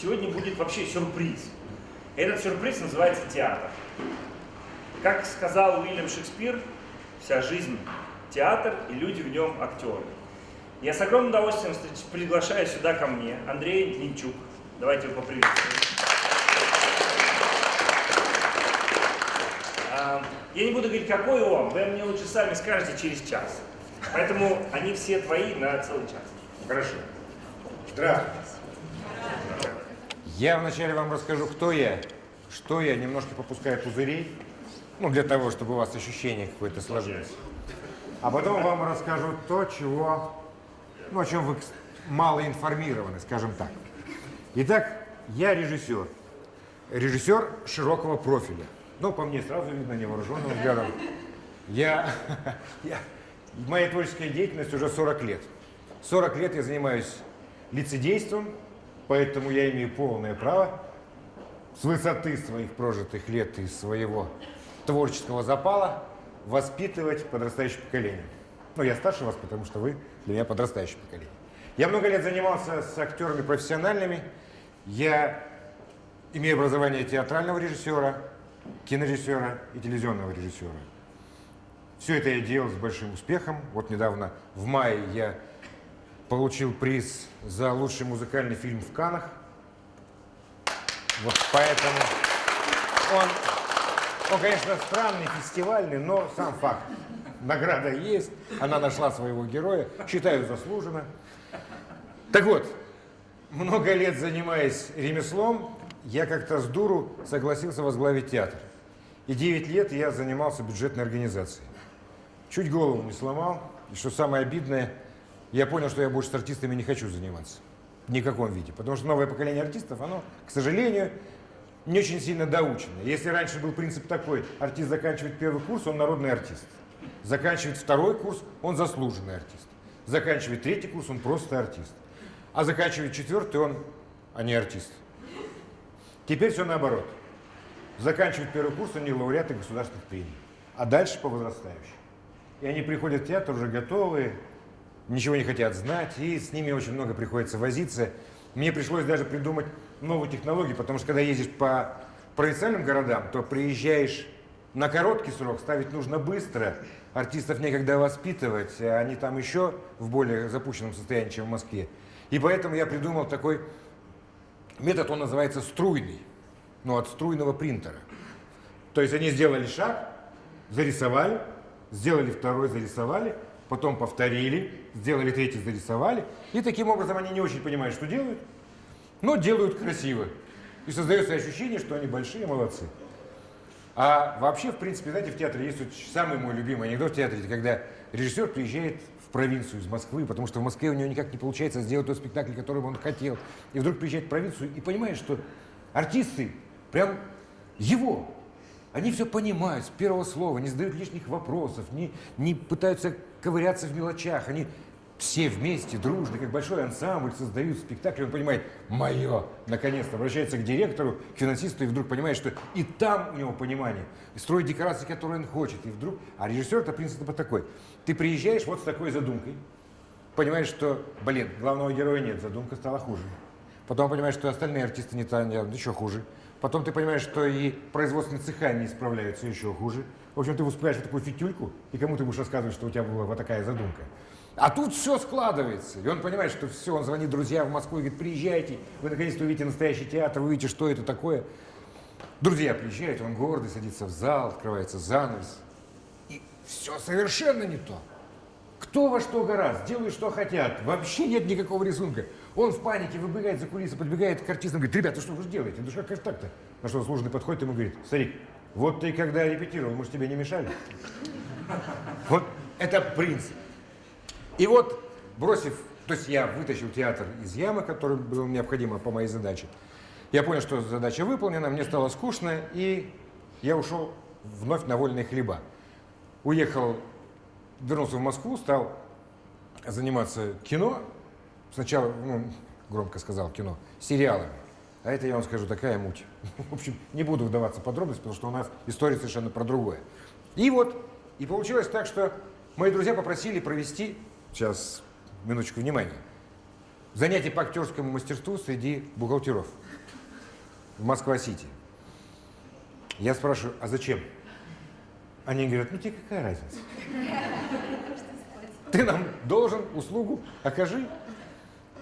сегодня будет вообще сюрприз. Этот сюрприз называется театр. Как сказал Уильям Шекспир, вся жизнь – театр, и люди в нем – актеры. Я с огромным удовольствием приглашаю сюда ко мне Андрея Нинчук. Давайте его поприветствуем. А, я не буду говорить, какой он, вы мне лучше сами скажете через час. Поэтому они все твои на целый час. Хорошо. Здравствуйте. Я вначале вам расскажу, кто я, что я, немножко попускаю пузырей, ну, для того, чтобы у вас ощущение какое-то сложилось. А потом вам расскажу то, чего, ну, о чем вы мало информированы, скажем так. Итак, я режиссер. Режиссер широкого профиля. Ну, по мне сразу видно невооруженным взглядом. Я, я, моя творческая деятельность уже 40 лет. 40 лет я занимаюсь лицедейством, Поэтому я имею полное право с высоты своих прожитых лет и своего творческого запала воспитывать подрастающее поколение. Ну, я старше вас, потому что вы для меня подрастающее поколение. Я много лет занимался с актерами профессиональными. Я имею образование театрального режиссера, кинорежиссера и телевизионного режиссера. Все это я делал с большим успехом. Вот недавно, в мае, я получил приз за лучший музыкальный фильм в Канах. Вот поэтому он, он, конечно, странный, фестивальный, но сам факт. Награда есть, она нашла своего героя, считаю, заслуженно. Так вот, много лет занимаясь ремеслом, я как-то с дуру согласился возглавить театр. И 9 лет я занимался бюджетной организацией. Чуть голову не сломал, и что самое обидное – я понял, что я больше с артистами не хочу заниматься. Ни в каком виде. Потому что новое поколение артистов, оно, к сожалению, не очень сильно доучено. Если раньше был принцип такой, артист заканчивает первый курс, он народный артист. Заканчивает второй курс, он заслуженный артист. Заканчивает третий курс, он просто артист. А заканчивает четвертый, он, а не артист. Теперь все наоборот. Заканчивает первый курс, они лауреаты государственных премий. А дальше по возрастающей. И они приходят в театр уже готовые, ничего не хотят знать, и с ними очень много приходится возиться. Мне пришлось даже придумать новую технологию, потому что когда ездишь по провинциальным городам, то приезжаешь на короткий срок, ставить нужно быстро, артистов некогда воспитывать, а они там еще в более запущенном состоянии, чем в Москве. И поэтому я придумал такой метод, он называется струйный, ну от струйного принтера. То есть они сделали шаг, зарисовали, сделали второй, зарисовали, потом повторили, сделали третий, зарисовали. И таким образом они не очень понимают, что делают, но делают красиво. И создается ощущение, что они большие молодцы. А вообще, в принципе, знаете, в театре есть самый мой любимый анекдот в театре, когда режиссер приезжает в провинцию из Москвы, потому что в Москве у него никак не получается сделать тот спектакль, который он хотел. И вдруг приезжает в провинцию и понимает, что артисты прям его, они все понимают с первого слова, не задают лишних вопросов, не, не пытаются ковыряться в мелочах. Они все вместе, дружно, как большой ансамбль, создают спектакль. Он понимает, мое, наконец-то, обращается к директору, к финансисту, и вдруг понимает, что и там у него понимание. Строит декорации, которые он хочет. И вдруг, а режиссер это принцип такой. Ты приезжаешь вот с такой задумкой, понимаешь, что, блин, главного героя нет, задумка стала хуже. Потом понимаешь, что остальные артисты не там, еще хуже. Потом ты понимаешь, что и производственные цеха не справляются еще хуже. В общем, ты вот такую фитюльку, и кому ты будешь рассказывать, что у тебя была вот такая задумка. А тут все складывается. И он понимает, что все, он звонит друзьям в Москву и говорит, приезжайте, вы наконец-то увидите настоящий театр, вы увидите, что это такое. Друзья приезжают, он гордый, садится в зал, открывается занавес. И все совершенно не то. Кто во что гораздо, делают, что хотят. Вообще нет никакого рисунка. Он в панике выбегает за кулисы, подбегает к артистам, говорит, ребята, что вы же делаете? Ну как так-то? На что служный подходит ему говорит, старик, вот ты когда репетировал, может тебе не мешали? Вот это принцип. И вот, бросив, то есть я вытащил театр из ямы, который было необходимо по моей задаче. Я понял, что задача выполнена, мне стало скучно, и я ушел вновь на вольные хлеба. Уехал, вернулся в Москву, стал заниматься кино, Сначала, ну, громко сказал кино, сериалами. А это, я вам скажу, такая муть. В общем, не буду вдаваться в подробности, потому что у нас история совершенно про другое. И вот, и получилось так, что мои друзья попросили провести, сейчас, минуточку внимания, занятие по актерскому мастерству среди бухгалтеров. в Москва-Сити. Я спрашиваю, а зачем? Они говорят, ну тебе какая разница? Ты нам должен услугу, окажи.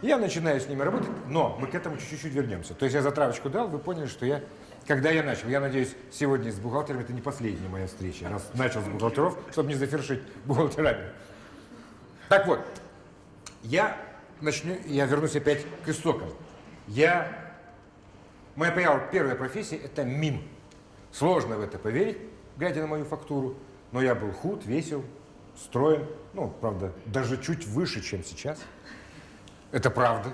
Я начинаю с ними работать, но мы к этому чуть-чуть вернемся. То есть я затравочку дал, вы поняли, что я, когда я начал, я надеюсь, сегодня с бухгалтером это не последняя моя встреча, раз начал с бухгалтеров, чтобы не завершить бухгалтерами. Так вот, я начну, я вернусь опять к истокам. Я, моя первая профессия – это мим. Сложно в это поверить, глядя на мою фактуру, но я был худ, весел, строен, ну, правда, даже чуть выше, чем сейчас. Это правда.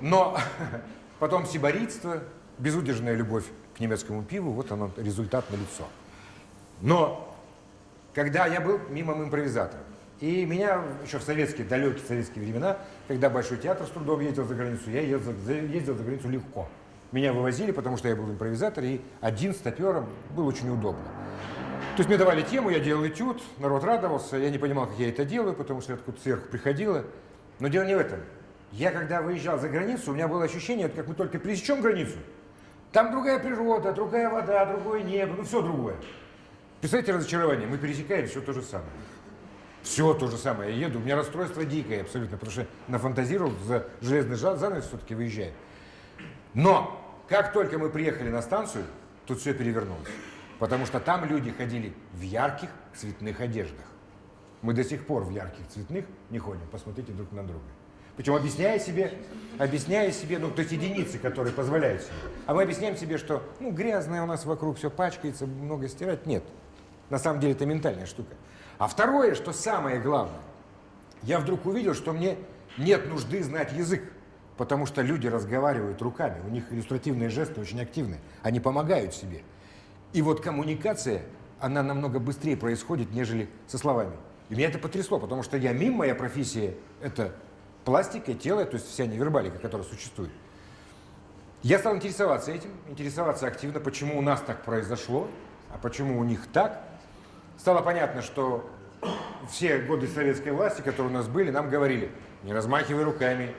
Но потом сибаритство, безудержная любовь к немецкому пиву, вот оно, результат на лицо. Но когда я был мимом импровизатором, и меня еще в советские, далекие советские времена, когда Большой театр с трудом ездил за границу, я ездил, ездил за границу легко. Меня вывозили, потому что я был импровизатор, и один стапером был очень удобно. То есть мне давали тему, я делал этюд, народ радовался, я не понимал, как я это делаю, потому что откуда сверху приходило. Но дело не в этом. Я когда выезжал за границу, у меня было ощущение, как мы только пересечем границу, там другая природа, другая вода, другое небо, ну все другое. Представляете разочарование, мы пересекаем все то же самое. Все то же самое. Я еду, у меня расстройство дикое абсолютно, потому что нафантазировал за железный занавес все-таки выезжаю. Но как только мы приехали на станцию, тут все перевернулось. Потому что там люди ходили в ярких цветных одеждах. Мы до сих пор в ярких цветных не ходим. Посмотрите друг на друга. Причем объясняя себе, объясняя себе, ну, то есть единицы, которые позволяют себе. А мы объясняем себе, что, ну, грязное у нас вокруг, все пачкается, много стирать. Нет. На самом деле это ментальная штука. А второе, что самое главное, я вдруг увидел, что мне нет нужды знать язык. Потому что люди разговаривают руками, у них иллюстративные жесты очень активны, они помогают себе. И вот коммуникация, она намного быстрее происходит, нежели со словами. И меня это потрясло, потому что я мимо, моя профессия – это пластика, тело, то есть вся невербалика, которая существует. Я стал интересоваться этим, интересоваться активно, почему у нас так произошло, а почему у них так. Стало понятно, что все годы советской власти, которые у нас были, нам говорили, не размахивай руками,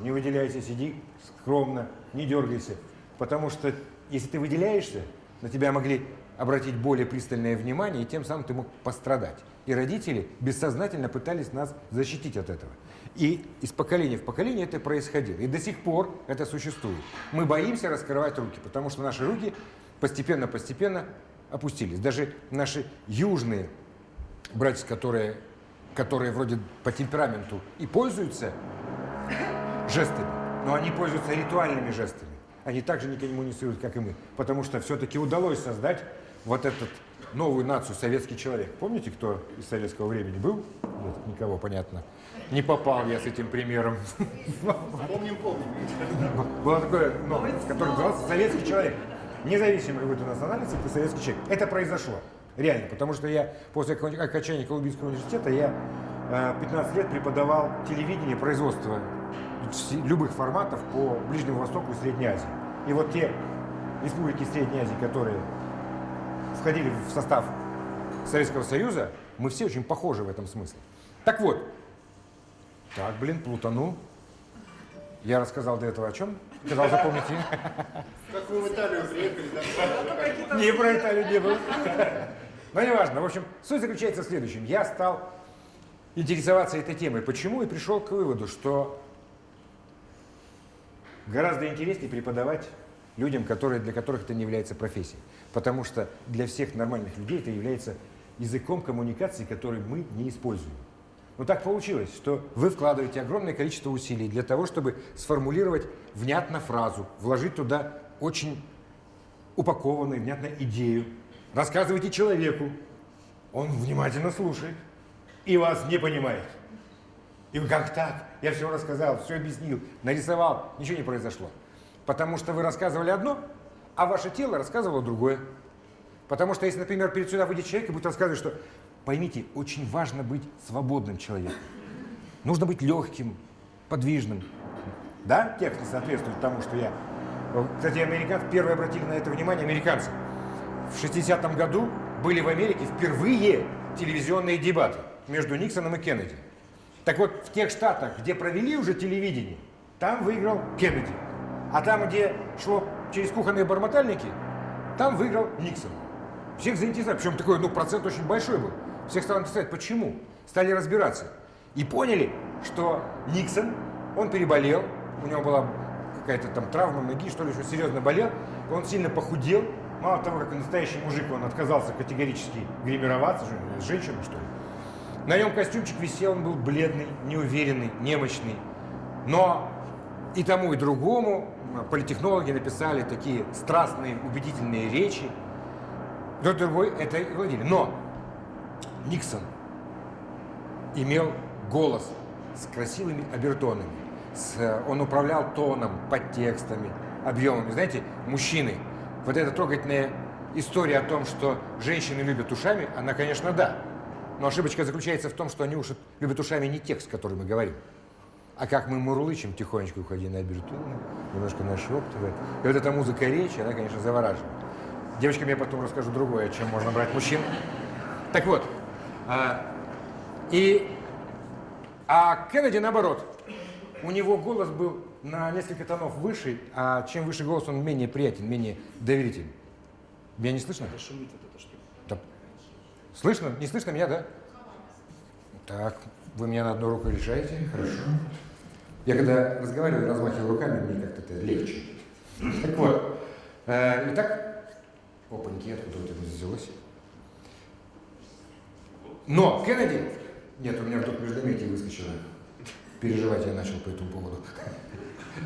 не выделяйся, сиди скромно, не дергайся. Потому что если ты выделяешься, на тебя могли обратить более пристальное внимание, и тем самым ты мог пострадать. И родители бессознательно пытались нас защитить от этого. И из поколения в поколение это происходило. И до сих пор это существует. Мы боимся раскрывать руки, потому что наши руки постепенно-постепенно опустились. Даже наши южные братья, которые, которые вроде по темпераменту и пользуются жестами, но они пользуются ритуальными жестами. Они также не коммуницируют, как и мы, потому что все-таки удалось создать вот этот новую нацию советский человек. Помните, кто из советского времени был? Нет, никого, понятно. Не попал я с этим примером. Помним, помним. Было такое, ну, который назывался советский человек. Независимо какой то национальности, ты советский человек. Это произошло. Реально, потому что я после окончания Колумбийского университета я 15 э, лет преподавал телевидение, производство любых форматов по Ближнему Востоку и Средней Азии. И вот те республики Средней Азии, которые входили в состав Советского Союза, мы все очень похожи в этом смысле. Так вот, так, блин, плутану. Я рассказал до этого о чем? Сказал, запомните. Как вы в Италию приехали, да? Не про Италию не было. Но не важно. В общем, суть заключается в следующем. Я стал интересоваться этой темой. Почему? И пришел к выводу, что Гораздо интереснее преподавать людям, которые, для которых это не является профессией. Потому что для всех нормальных людей это является языком коммуникации, который мы не используем. Но так получилось, что вы вкладываете огромное количество усилий для того, чтобы сформулировать внятно фразу, вложить туда очень упакованную, внятно идею. Рассказывайте человеку, он внимательно слушает и вас не понимает. И как так? Я все рассказал, все объяснил, нарисовал, ничего не произошло. Потому что вы рассказывали одно, а ваше тело рассказывало другое. Потому что если, например, перед сюда выйдет человек и будет рассказывать, что поймите, очень важно быть свободным человеком. Нужно быть легким, подвижным. Да, текст не соответствует тому, что я... Кстати, американцы первые обратили на это внимание, американцы. В 60-м году были в Америке впервые телевизионные дебаты между Никсоном и Кеннеди. Так вот, в тех штатах, где провели уже телевидение, там выиграл Кеннеди. А там, где шло через кухонные бормотальники, там выиграл Никсон. Всех заинтересовали, причем такой, ну, процент очень большой был. Всех стало интересовать, почему. Стали разбираться. И поняли, что Никсон, он переболел, у него была какая-то там травма ноги, что ли, что серьезно болел, он сильно похудел. Мало того, как настоящий мужик, он отказался категорически гримироваться, женщина, что ли. На нем костюмчик висел, он был бледный, неуверенный, немощный. Но и тому, и другому политехнологи написали такие страстные, убедительные речи. Тот другой это владели. Но Никсон имел голос с красивыми обертонами. С, он управлял тоном, подтекстами, объемами. Знаете, мужчины, вот эта трогательная история о том, что женщины любят ушами, она, конечно, да. Но ошибочка заключается в том, что они уж любят ушами не текст, который мы говорим. А как мы мурлычем тихонечко, уходя на обертоны, немножко нашептывая. И вот эта музыка речи, она, конечно, завораживает. Девочкам я потом расскажу другое, чем можно брать мужчин. Так вот, а, и, а Кеннеди наоборот, у него голос был на несколько тонов выше, а чем выше голос, он менее приятен, менее доверителен. Меня не слышно? Это шумит вот эта штука. Да. Слышно? Не слышно меня, да? Так, вы меня на одну руку решаете? Хорошо. Я когда разговариваю, размахиваю руками, мне как-то это легче. Так вот, э, итак, опаньки, откуда вот это взялось? Но Кеннеди, нет, у меня вдруг междометие выскочило, переживать я начал по этому поводу.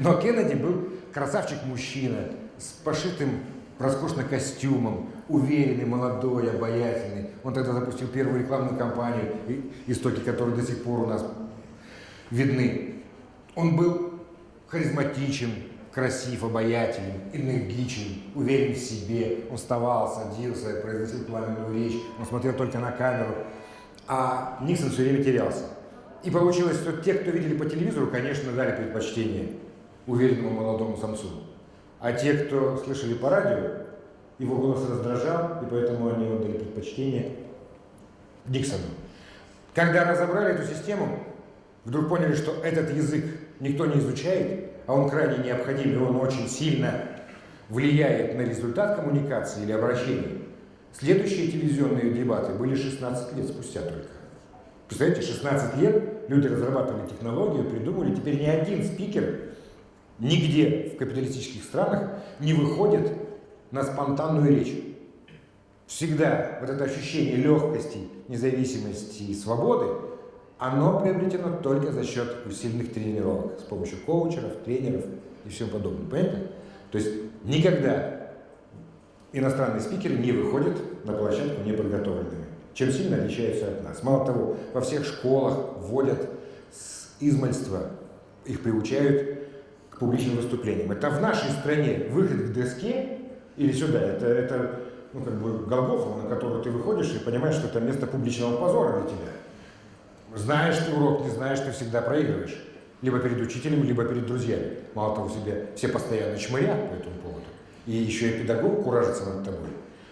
Но Кеннеди был красавчик-мужчина с пошитым роскошным костюмом, уверенный, молодой, обаятельный. Он тогда запустил первую рекламную кампанию, истоки которой до сих пор у нас видны. Он был харизматичен, красив, обаятелен, энергичен, уверен в себе. Он вставал, садился, произносил пламенную речь, он смотрел только на камеру. А Никсон все время терялся. И получилось, что те, кто видели по телевизору, конечно, дали предпочтение уверенному молодому самцу. А те, кто слышали по радио, его голос раздражал, и поэтому они отдали предпочтение Диксону. Когда разобрали эту систему, вдруг поняли, что этот язык никто не изучает, а он крайне необходим, и он очень сильно влияет на результат коммуникации или обращения. Следующие телевизионные дебаты были 16 лет спустя только. Представляете, 16 лет люди разрабатывали технологию, придумали, теперь ни один спикер нигде в капиталистических странах не выходит на спонтанную речь. Всегда вот это ощущение легкости, независимости и свободы оно приобретено только за счет усиленных тренировок, с помощью коучеров, тренеров и всего подобного. Понятно? То есть никогда иностранные спикеры не выходят на площадку неподготовленными. Чем сильно отличаются от нас. Мало того, во всех школах вводят с измальства, их приучают к публичным выступлениям. Это в нашей стране выход к доске или сюда, это, это ну, как бы Голгофа, на которую ты выходишь и понимаешь, что это место публичного позора для тебя. Знаешь ты урок, не знаешь, ты всегда проигрываешь. Либо перед учителем, либо перед друзьями. Мало того, себе все постоянно чмырят по этому поводу. И еще и педагог куражится над тобой.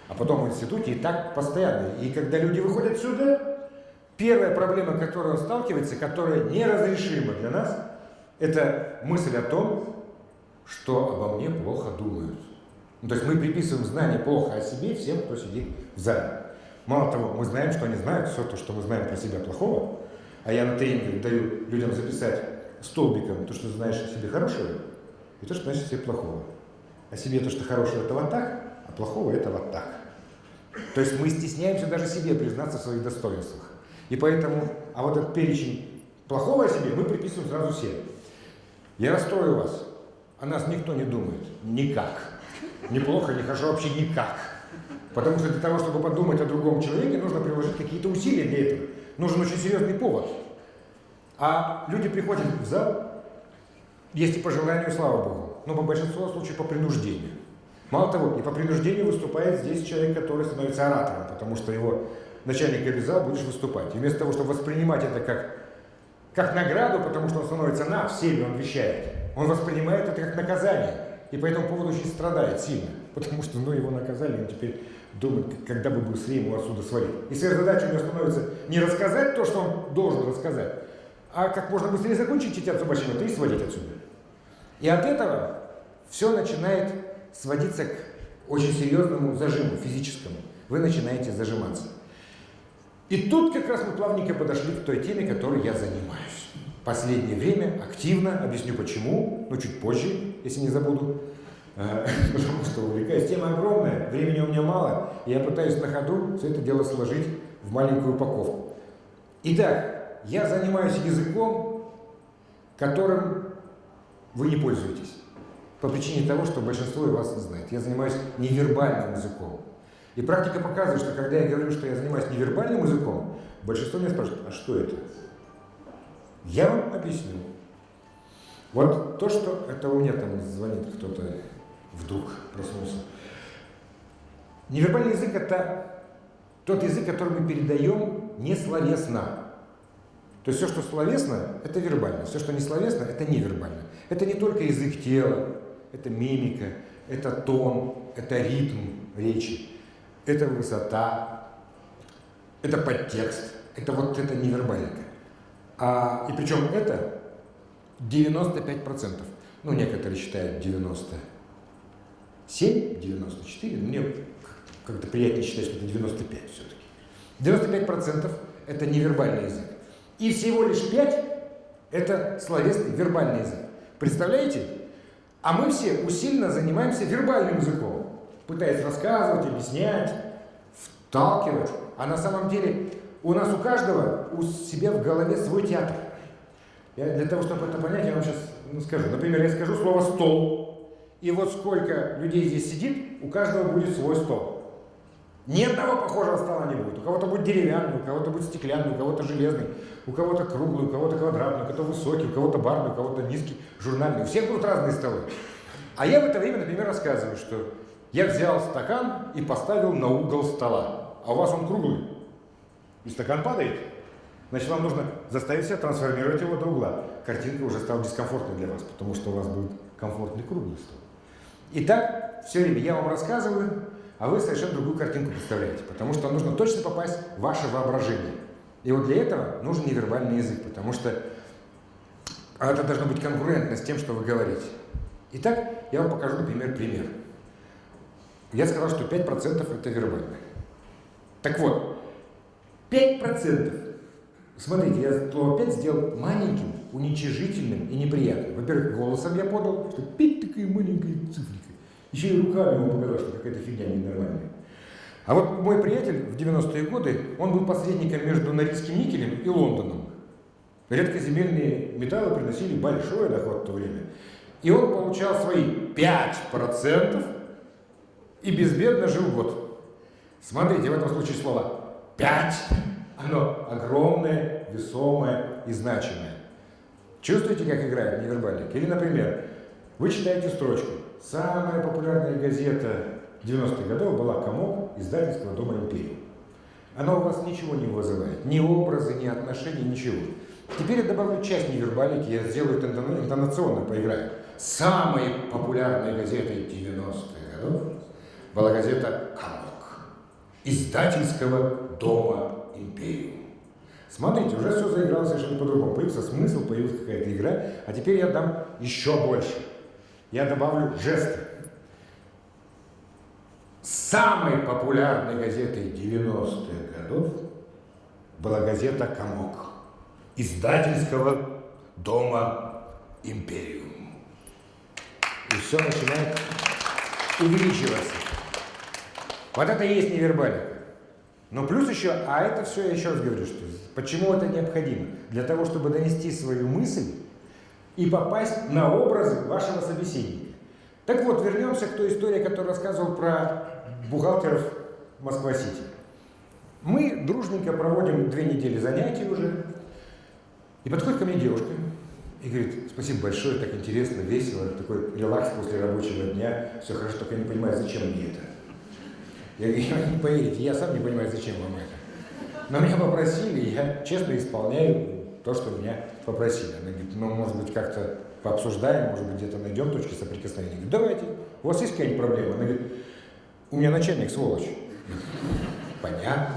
А потом в институте и так постоянно. И когда люди выходят сюда, первая проблема, он сталкивается, которая неразрешима для нас, это мысль о том, что обо мне плохо думают. Ну, то есть мы приписываем знание плохо о себе всем, кто сидит в зале. Мало того, мы знаем, что они знают все то, что мы знаем про себя плохого, а я на тренингах даю людям записать столбиком то, что знаешь о себе хорошего, и то, что знаешь о себе плохого. О себе то, что хорошего, это вот так, а плохого это вот так. То есть мы стесняемся даже себе признаться в своих достоинствах. И поэтому, а вот этот перечень плохого о себе мы приписываем сразу себе. Я расстрою вас. О нас никто не думает. Никак. Неплохо, не хорошо, вообще никак. Потому что для того, чтобы подумать о другом человеке, нужно приложить какие-то усилия для этого. Нужен очень серьезный повод. А люди приходят в зал, есть и по желанию, слава Богу, но по большинству случаев по принуждению. Мало того, и по принуждению выступает здесь человек, который становится оратором, потому что его начальник обязал, будешь выступать. И вместо того, чтобы воспринимать это как, как награду, потому что он становится на, всеми он вещает, он воспринимает это как наказание. И по этому поводу очень страдает сильно, потому что ну, его наказали, он теперь думает, когда бы быстрее ему отсюда свалить. И задача у него становится не рассказать то, что он должен рассказать, а как можно быстрее закончить читать зубочину и свалить отсюда. И от этого все начинает сводиться к очень серьезному зажиму физическому. Вы начинаете зажиматься. И тут как раз мы плавненько подошли к той теме, которой я занимаюсь. Последнее время активно, объясню почему, но чуть позже, если не забуду. Э, потому что увлекаюсь. Тема огромная, времени у меня мало, и я пытаюсь на ходу все это дело сложить в маленькую упаковку. Итак, я занимаюсь языком, которым вы не пользуетесь. По причине того, что большинство из вас не знает. Я занимаюсь невербальным языком. И практика показывает, что когда я говорю, что я занимаюсь невербальным языком, большинство меня спрашивает, а что это? Я вам объясню. Вот то, что... Это у меня там звонит кто-то вдруг проснулся. Невербальный язык – это тот язык, который мы передаем не словесно. То есть все, что словесно, это вербально. Все, что не словесно, это невербально. Это не только язык тела, это мимика, это тон, это ритм речи это высота, это подтекст, это вот это невербалика. А, и причем это 95%. Ну, некоторые считают 97, 94, но мне как-то приятнее считать, что это 95 все-таки. 95% это невербальный язык. И всего лишь 5 это словесный вербальный язык. Представляете? А мы все усиленно занимаемся вербальным языком пытаясь рассказывать, объяснять, вталкивать. А на самом деле у нас у каждого у себя в голове свой театр. Я для того, чтобы это понять, я вам сейчас ну, скажу. Например, я скажу слово «стол». И вот сколько людей здесь сидит, у каждого будет свой стол. Ни одного похожего стола не будет. У кого-то будет деревянный, у кого-то будет стеклянный, у кого-то железный, у кого-то круглый, у кого-то квадратный, у кого-то высокий, у кого-то барный, у кого-то низкий, журнальный. У всех будут разные столы. А я в это время, например, рассказываю, что я взял стакан и поставил на угол стола. А у вас он круглый. И стакан падает. Значит, вам нужно заставить себя трансформировать его до угла. Картинка уже стала дискомфортной для вас, потому что у вас будет комфортный круглый стол. Итак, все время я вам рассказываю, а вы совершенно другую картинку представляете, потому что нужно точно попасть в ваше воображение. И вот для этого нужен невербальный язык, потому что это должно быть конкурентно с тем, что вы говорите. Итак, я вам покажу, например, пример. Я сказал, что 5% это вербально. Так вот, 5%. Смотрите, я слово 5 сделал маленьким, уничижительным и неприятным. Во-первых, голосом я подал, что 5 такая маленькая цифрика. Еще и руками ему показал, что какая-то фигня ненормальная. А вот мой приятель в 90-е годы, он был посредником между Норильским никелем и Лондоном. Редкоземельные металлы приносили большой доход в то время. И он получал свои 5% и безбедно жил год. Смотрите, в этом случае слово «пять», оно огромное, весомое и значимое. Чувствуете, как играет невербалик? Или, например, вы читаете строчку. Самая популярная газета 90-х годов была «Комок» издательства «Дома империи». Она у вас ничего не вызывает, ни образы, ни отношения, ничего. Теперь я добавлю часть невербалики, я сделаю это интонационно, поиграю. Самой популярной газетой 90-х годов была газета «Камок» издательского дома «Империум». Смотрите, уже все заиграло совершенно по-другому. Появился смысл, появилась какая-то игра, а теперь я дам еще больше. Я добавлю жесты. Самой популярной газетой 90-х годов была газета «Комок» издательского дома «Империум». И все начинает увеличиваться. Вот это и есть невербалика. Но плюс еще, а это все, я еще раз говорю, что почему это необходимо? Для того, чтобы донести свою мысль и попасть на образы вашего собеседника. Так вот, вернемся к той истории, которую рассказывал про бухгалтеров Москва-Сити. Мы дружненько проводим две недели занятий уже, и подходит ко мне девушка и говорит, спасибо большое, так интересно, весело, такой релакс после рабочего дня, все хорошо, только я не понимаю, зачем мне это. Я говорю, не поверите, я сам не понимаю, зачем вам это. Но меня попросили, я честно исполняю то, что меня попросили. Она говорит, ну, может быть, как-то пообсуждаем, может быть, где-то найдем точки соприкосновения. Я говорю, давайте, у вас есть какая-нибудь проблема? Она говорит, у меня начальник сволочь. Понятно.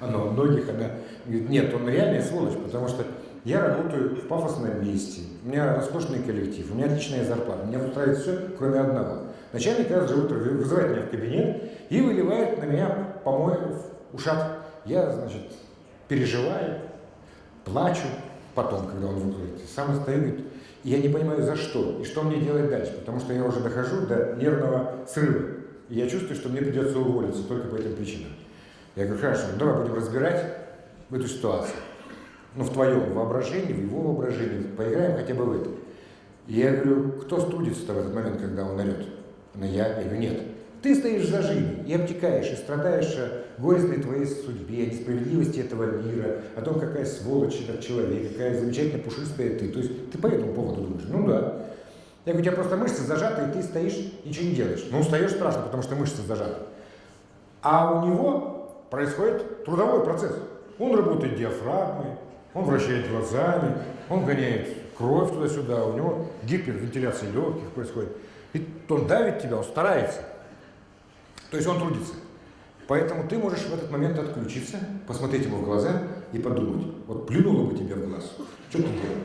Она у многих, она говорит, нет, он реальный сволочь, потому что Я работаю в пафосном месте, у меня роскошный коллектив, у меня отличная зарплата, меня устраивает все, кроме одного. Начальник каждое утро вызывает меня в кабинет и выливает на меня помоев ушат. Я, значит, переживаю, плачу потом, когда он выходит. Сам стою, говорит, и я не понимаю, за что, и что мне делать дальше, потому что я уже дохожу до нервного срыва. И я чувствую, что мне придется уволиться только по этим причинам. Я говорю, хорошо, ну давай будем разбирать эту ситуацию. Ну, в твоем воображении, в его воображении, поиграем хотя бы в это. И я говорю, кто студится-то в этот момент, когда он орет? Она, я. Говорю, нет. Ты стоишь в зажиме и обтекаешь, и страдаешь о горестной твоей судьбе, о несправедливости этого мира, о том, какая сволочь этот человек, какая замечательная пушистая ты. То есть ты по этому поводу думаешь? Ну да. Я говорю, у тебя просто мышцы зажаты, и ты стоишь, ничего не делаешь. Ну, устаешь страшно, потому что мышцы зажаты. А у него происходит трудовой процесс. Он работает диафрагмой, он вращает глазами, он гоняет кровь туда-сюда, у него гипервентиляция легких происходит. И он давит тебя, он старается. То есть он трудится. Поэтому ты можешь в этот момент отключиться, посмотреть ему в глаза и подумать, вот плюнуло бы тебе в глаз, что ты делал?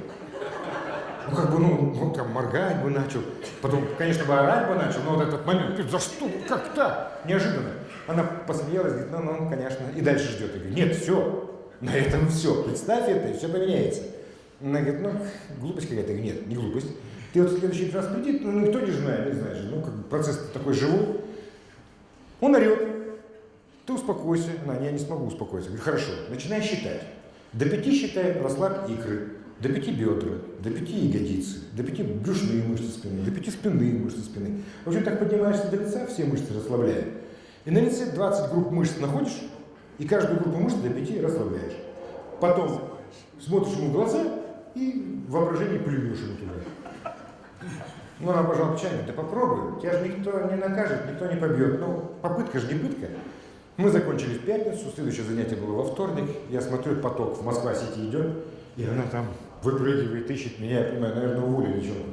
Ну, как бы, ну, он там моргать бы начал, потом, конечно, бы орать бы начал, но вот этот момент, за что, как так, неожиданно. Она посмеялась, говорит, ну, ну, конечно, и дальше ждет. Я говорю, нет, все, на этом все, представь это, и все поменяется. Она говорит, ну, глупость какая-то. Я говорю, нет, не глупость. Ты вот в следующий раз приди, ну, никто не знает, не знаешь, ну, как бы процесс такой живой. Он орет, ты успокойся. Она, я не смогу успокоиться. Говорю, хорошо, начинай считать. До пяти считай, расслабь икры, до пяти бедра, до пяти ягодицы, до пяти брюшные мышцы спины, до пяти спинные мышцы спины. В общем, так поднимаешься до лица, все мышцы расслабляя. И на лице 20 групп мышц находишь, и каждую группу мышц до пяти расслабляешь. Потом смотришь ему в глаза и в воображении плюешь ему туда. Ну, она пожала плечами, да попробуй, тебя же никто не накажет, никто не побьет. Ну, попытка же не пытка. Мы закончили в пятницу, следующее занятие было во вторник. Я смотрю, поток в Москва-Сити идет, и она там выпрыгивает, ищет меня, я понимаю, наверное, уволили чего.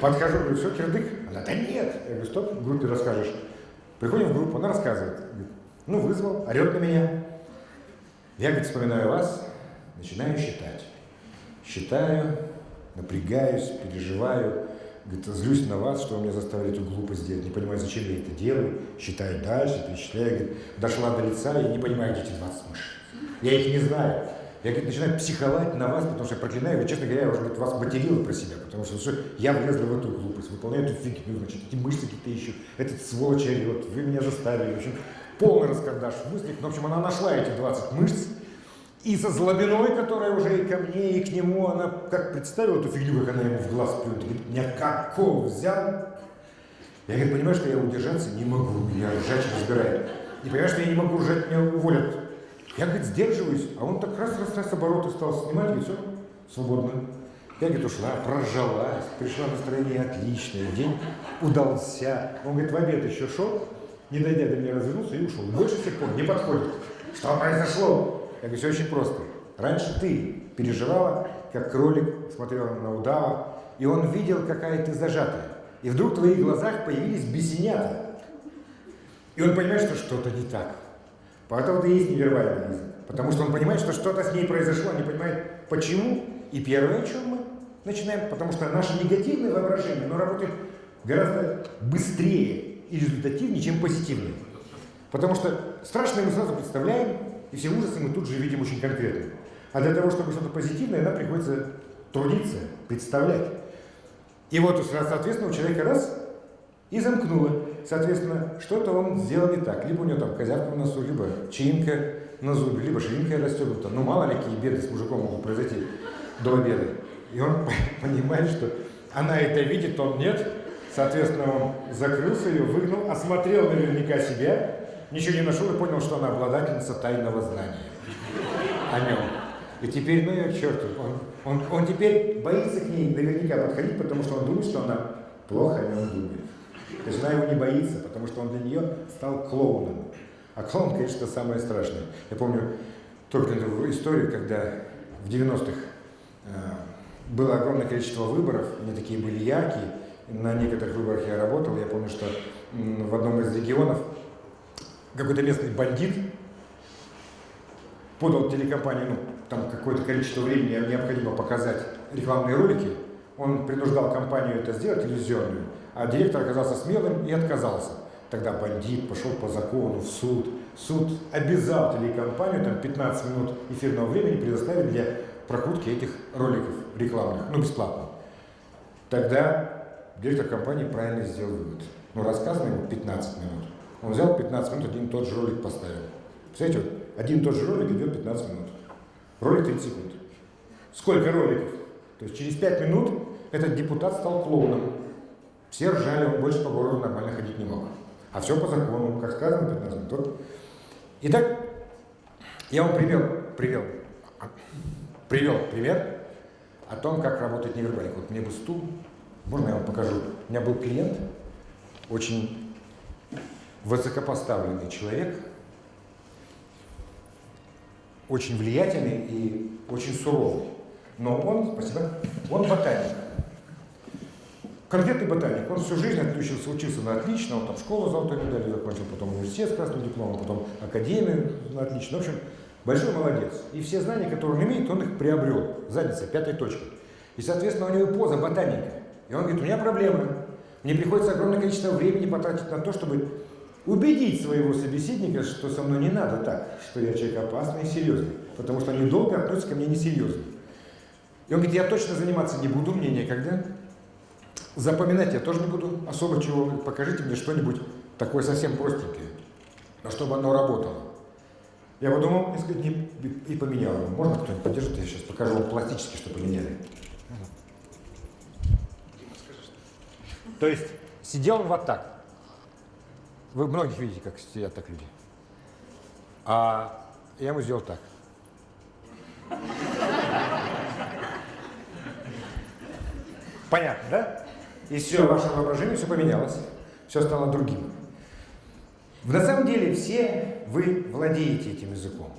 Подхожу, говорю, все, кирдык? Она, да нет. Я говорю, стоп, в группе расскажешь. Приходим в группу, она рассказывает. Ну, вызвал, орет на меня. Я, говорит, вспоминаю вас, начинаю считать. Считаю, напрягаюсь, переживаю, говорит, злюсь на вас, что вы меня заставили эту глупость сделать, не понимаю, зачем я это делаю, считаю дальше, перечисляю, говорит, дошла до лица, я не понимаю, где эти 20 мышц. Я их не знаю. Я говорит, начинаю психовать на вас, потому что я проклинаю, честно говоря, я уже говорит, вас материла про себя, потому что все, я влезла в эту глупость, выполняю эту фигню, значит, эти мышцы какие-то ищу, этот сволочь орет, вы меня заставили, в общем, полный раскардаш в мыслях. Ну, в общем, она нашла эти 20 мышц, и со злобиной, которая уже и ко мне, и к нему, она как представила эту фигню, как она ему в глаз плюнет, говорит, меня какого взял? Я, говорит, понимаю, что я удержаться не могу, меня ржач разбирает. И понимаю, что я не могу ржать, меня уволят. Я, говорит, сдерживаюсь, а он так раз, раз, раз обороты стал снимать, говорит, все, свободно. Я, говорит, ушла, прожалась, пришла настроение отличное, день удался. Он, говорит, в обед еще шел, не дойдя до меня, развернулся и ушел. Больше с тех пор не подходит. Что произошло? Я говорю, все очень просто. Раньше ты переживала, как кролик смотрел на удава, и он видел, какая ты зажатая. И вдруг в твоих глазах появились бесенята. И он понимает, что что-то не так. Поэтому это есть невербальный язык. Потому что он понимает, что что-то с ней произошло, не понимает, почему. И первое, о чем мы начинаем, потому что наше негативное воображение, оно работает гораздо быстрее и результативнее, чем позитивное. Потому что страшное мы сразу представляем, и все ужасы мы тут же видим очень конкретно. А для того, чтобы что-то позитивное, нам приходится трудиться, представлять. И вот, соответственно, у человека раз и замкнуло. Соответственно, что-то он сделал не так. Либо у него там козявка в носу, либо чинка на зубе, либо ширинка расстегнута. Ну, мало ли какие беды с мужиком могут произойти до обеда. И он понимает, что она это видит, он нет. Соответственно, он закрылся ее, выгнал, осмотрел наверняка себя, ничего не нашел и понял, что она обладательница тайного знания о нем. И теперь, ну ее черт, он, он, он теперь боится к ней наверняка подходить, потому что он думает, что она плохо о нем думает. То есть она его не боится, потому что он для нее стал клоуном. А клоун, конечно, самое страшное. Я помню только эту историю, когда в 90-х э, было огромное количество выборов, они такие были яркие. На некоторых выборах я работал. Я помню, что в одном из регионов какой-то местный бандит подал телекомпании, ну, там какое-то количество времени необходимо показать рекламные ролики, он принуждал компанию это сделать, телевизионную, а директор оказался смелым и отказался. Тогда бандит пошел по закону в суд. Суд обязал телекомпанию там 15 минут эфирного времени предоставить для прокрутки этих роликов рекламных, ну бесплатно. Тогда директор компании правильно сделал вывод. Ну, рассказано ему 15 минут. Он взял 15 минут, один и тот же ролик поставил. Представляете, один и тот же ролик идет 15 минут. Ролик 30 секунд. Сколько роликов? То есть через 5 минут этот депутат стал клоуном. Все ржали, он больше по городу нормально ходить не мог. А все по закону, как сказано, 15 минут. Итак, я вам привел, привел, привел пример о том, как работает невербалик. Вот мне бы стул, можно я вам покажу? У меня был клиент, очень высокопоставленный человек, очень влиятельный и очень суровый. Но он, спасибо, он ботаник. Конкретный ботаник. Он всю жизнь отучился, учился на отлично, он там школу золотой медалью закончил, потом университет с красным дипломом, потом академию на отлично. В общем, большой молодец. И все знания, которые он имеет, он их приобрел. Задница, пятой точкой. И, соответственно, у него поза ботаника. И он говорит, у меня проблемы. Мне приходится огромное количество времени потратить на то, чтобы убедить своего собеседника, что со мной не надо так, что я человек опасный и серьезный, потому что они долго относятся ко мне несерьезно. И он говорит, я точно заниматься не буду, мне некогда. Запоминать я тоже не буду особо чего. Покажите мне что-нибудь такое совсем простенькое, чтобы оно работало. Я подумал, и, сказать, не, и поменял его. Можно кто-нибудь поддержит? Я сейчас покажу вам пластически, что поменяли. То есть сидел он вот так. Вы многих видите, как сидят так люди. А я ему сделал так. Понятно, да? И все, ваше воображение все поменялось. Все стало другим. На самом деле все вы владеете этим языком.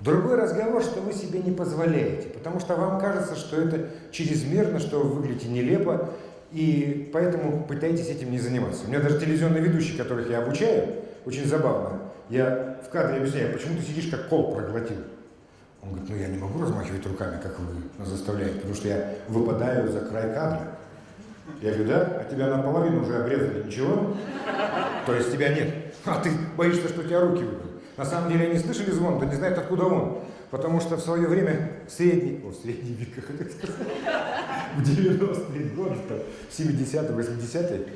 Другой разговор, что вы себе не позволяете, потому что вам кажется, что это чрезмерно, что вы выглядите нелепо, и поэтому пытайтесь этим не заниматься. У меня даже телевизионные ведущие, которых я обучаю, очень забавно. Я в кадре объясняю, почему ты сидишь как кол проглотил. Он говорит, ну я не могу размахивать руками, как вы нас заставляете, потому что я выпадаю за край кадра. Я говорю, да? А тебя наполовину уже обрезали, ничего? То есть тебя нет. А ты боишься, что у тебя руки выйдут. На самом деле они слышали звон, да не знают, откуда он. Потому что в свое время в средние, о, в хотел сказать, в 90-е годы, в 70-е, 80-е,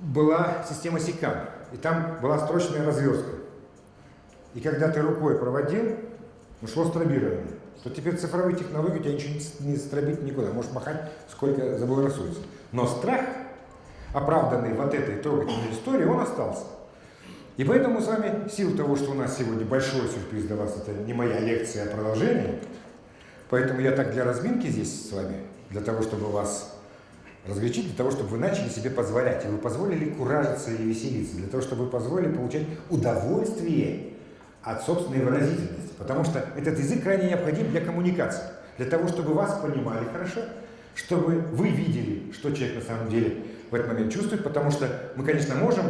была система СИКАМ. И там была строчная разверстка. И когда ты рукой проводил, ушло стробирование. То теперь цифровые технологии у тебя ничего не стробить никуда. Можешь махать, сколько заблагорассудится. Но страх, оправданный вот этой трогательной историей, он остался. И поэтому с вами, в силу того, что у нас сегодня большой сюрприз для вас, это не моя лекция, а продолжение, поэтому я так для разминки здесь с вами, для того, чтобы вас разгорячить, для того, чтобы вы начали себе позволять, и вы позволили куражиться и веселиться, для того, чтобы вы позволили получать удовольствие от собственной выразительности, потому что этот язык крайне необходим для коммуникации, для того, чтобы вас понимали хорошо, чтобы вы видели, что человек на самом деле в этот момент чувствует, потому что мы, конечно, можем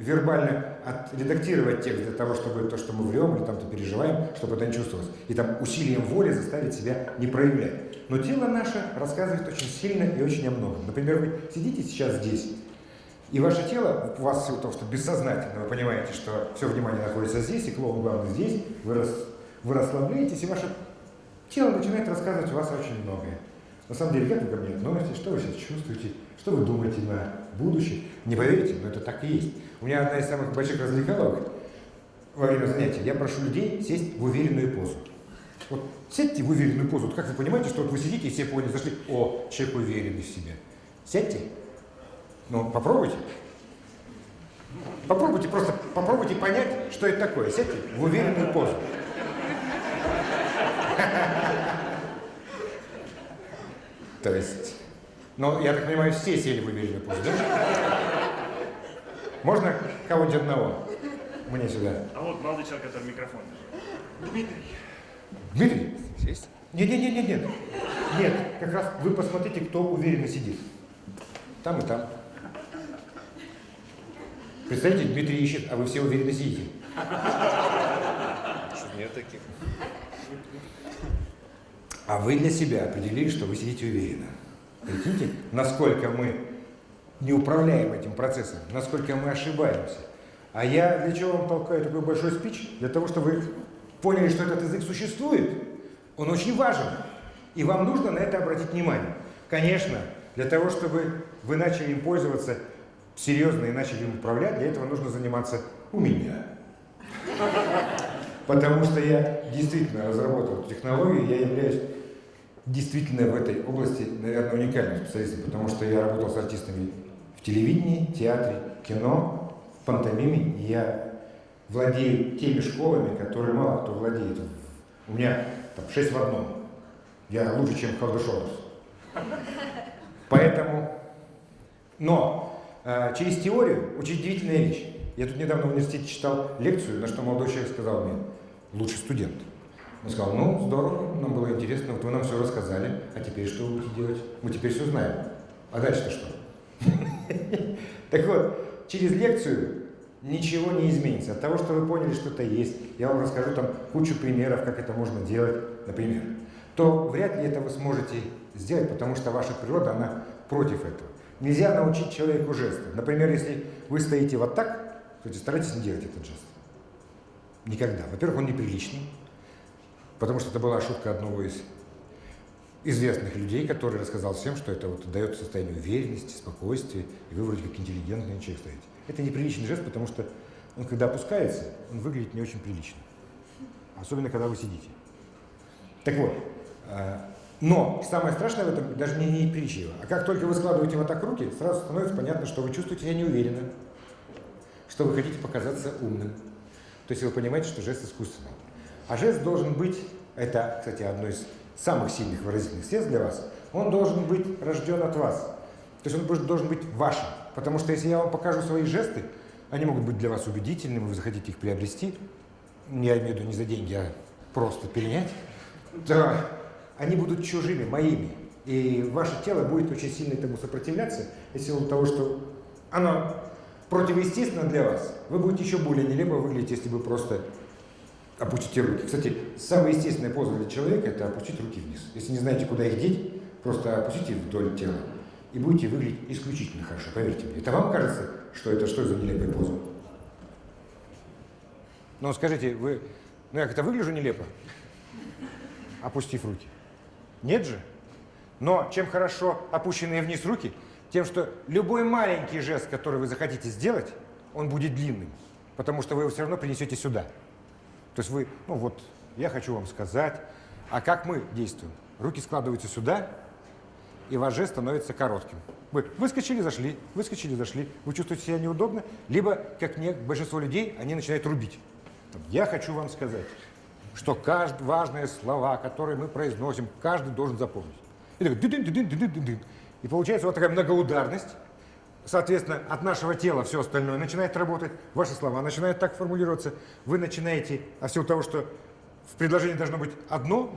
вербально отредактировать текст для того, чтобы то, что мы врем или там-то переживаем, чтобы это не чувствовалось. И там усилием воли заставить себя не проявлять. Но тело наше рассказывает очень сильно и очень о многом. Например, вы сидите сейчас здесь, и ваше тело, у вас всего того, что бессознательно вы понимаете, что все внимание находится здесь, и клоун главный здесь, вы, рас, вы расслабляетесь, и ваше тело начинает рассказывать у вас очень многое. На самом деле, как вы ко мне относитесь, что вы сейчас чувствуете, что вы думаете на будущее. Не поверите, но это так и есть. У меня одна из самых больших развлекаловок во время занятия. Я прошу людей сесть в уверенную позу. Вот сядьте в уверенную позу. Вот как вы понимаете, что вот вы сидите и все поняли, зашли, о, человек уверенный в себе. Сядьте. Ну, попробуйте. Попробуйте просто, попробуйте понять, что это такое. Сядьте в уверенную позу. То есть, ну, я так понимаю, все сели в уверенную позу, да? Можно кого-нибудь одного? Мне сюда. А вот молодой человек, который микрофон. Дмитрий. Дмитрий? Сесть? Нет, нет, нет, нет, нет. Нет, как раз вы посмотрите, кто уверенно сидит. Там и там. Представьте, Дмитрий ищет, а вы все уверенно сидите. Что нет таких. А вы для себя определили, что вы сидите уверенно. Прикиньте, насколько мы не управляем этим процессом, насколько мы ошибаемся. А я для чего вам толкаю такой большой спич? Для того, чтобы вы поняли, что этот язык существует. Он очень важен. И вам нужно на это обратить внимание. Конечно, для того, чтобы вы начали им пользоваться серьезно и начали им управлять, для этого нужно заниматься у меня. Потому что я действительно разработал технологию, я являюсь действительно в этой области, наверное, уникальным специалистом, потому что я работал с артистами в телевидении, театре, кино, в пантомиме, и я владею теми школами, которые мало кто владеет. У меня там шесть в одном. Я лучше, чем Халдышорус. Поэтому, но э, через теорию очень удивительная вещь. Я тут недавно в университете читал лекцию, на что молодой человек сказал мне, лучший студент. Он сказал, ну, здорово, нам было интересно, вот вы нам все рассказали, а теперь что вы будете делать? Мы теперь все знаем. А дальше-то что? Так вот, через лекцию ничего не изменится. От того, что вы поняли, что это есть, я вам расскажу там кучу примеров, как это можно делать, например, то вряд ли это вы сможете сделать, потому что ваша природа, она против этого. Нельзя научить человеку жесты. Например, если вы стоите вот так, то старайтесь не делать этот жест. Никогда. Во-первых, он неприличный, потому что это была шутка одного из известных людей, который рассказал всем, что это вот дает состояние уверенности, спокойствия, и вы вроде как интеллигентный человек стоите. Это неприличный жест, потому что он, когда опускается, он выглядит не очень прилично. Особенно, когда вы сидите. Так вот, э, но самое страшное в этом даже не неприличие. А как только вы складываете вот так руки, сразу становится понятно, что вы чувствуете себя неуверенно, что вы хотите показаться умным. То есть вы понимаете, что жест искусственный. А жест должен быть, это, кстати, одно из самых сильных выразительных средств для вас, он должен быть рожден от вас. То есть он должен быть вашим. Потому что если я вам покажу свои жесты, они могут быть для вас убедительными, вы захотите их приобрести, я имею в виду не за деньги, а просто перенять, то они будут чужими, моими. И ваше тело будет очень сильно этому сопротивляться, из силу того, что оно противоестественно для вас. Вы будете еще более нелепо выглядеть, если вы просто опустите руки. Кстати, самая естественная поза для человека – это опустить руки вниз. Если не знаете, куда их деть, просто опустите вдоль тела и будете выглядеть исключительно хорошо, поверьте мне. Это вам кажется, что это что за нелепая поза? Ну, скажите, вы, ну я как-то выгляжу нелепо, опустив руки? Нет же? Но чем хорошо опущенные вниз руки, тем, что любой маленький жест, который вы захотите сделать, он будет длинным, потому что вы его все равно принесете сюда. То есть вы, ну вот, я хочу вам сказать, а как мы действуем? Руки складываются сюда, и ваш жест становится коротким. Вы выскочили, зашли, выскочили, зашли, вы чувствуете себя неудобно, либо, как не, большинство людей, они начинают рубить. Я хочу вам сказать, что каждое важные слова, которые мы произносим, каждый должен запомнить. И, так, дын -дын -дын -дын -дын -дын. и получается вот такая многоударность, Соответственно, от нашего тела все остальное начинает работать, ваши слова начинают так формулироваться, вы начинаете, а все того, что в предложении должно быть одно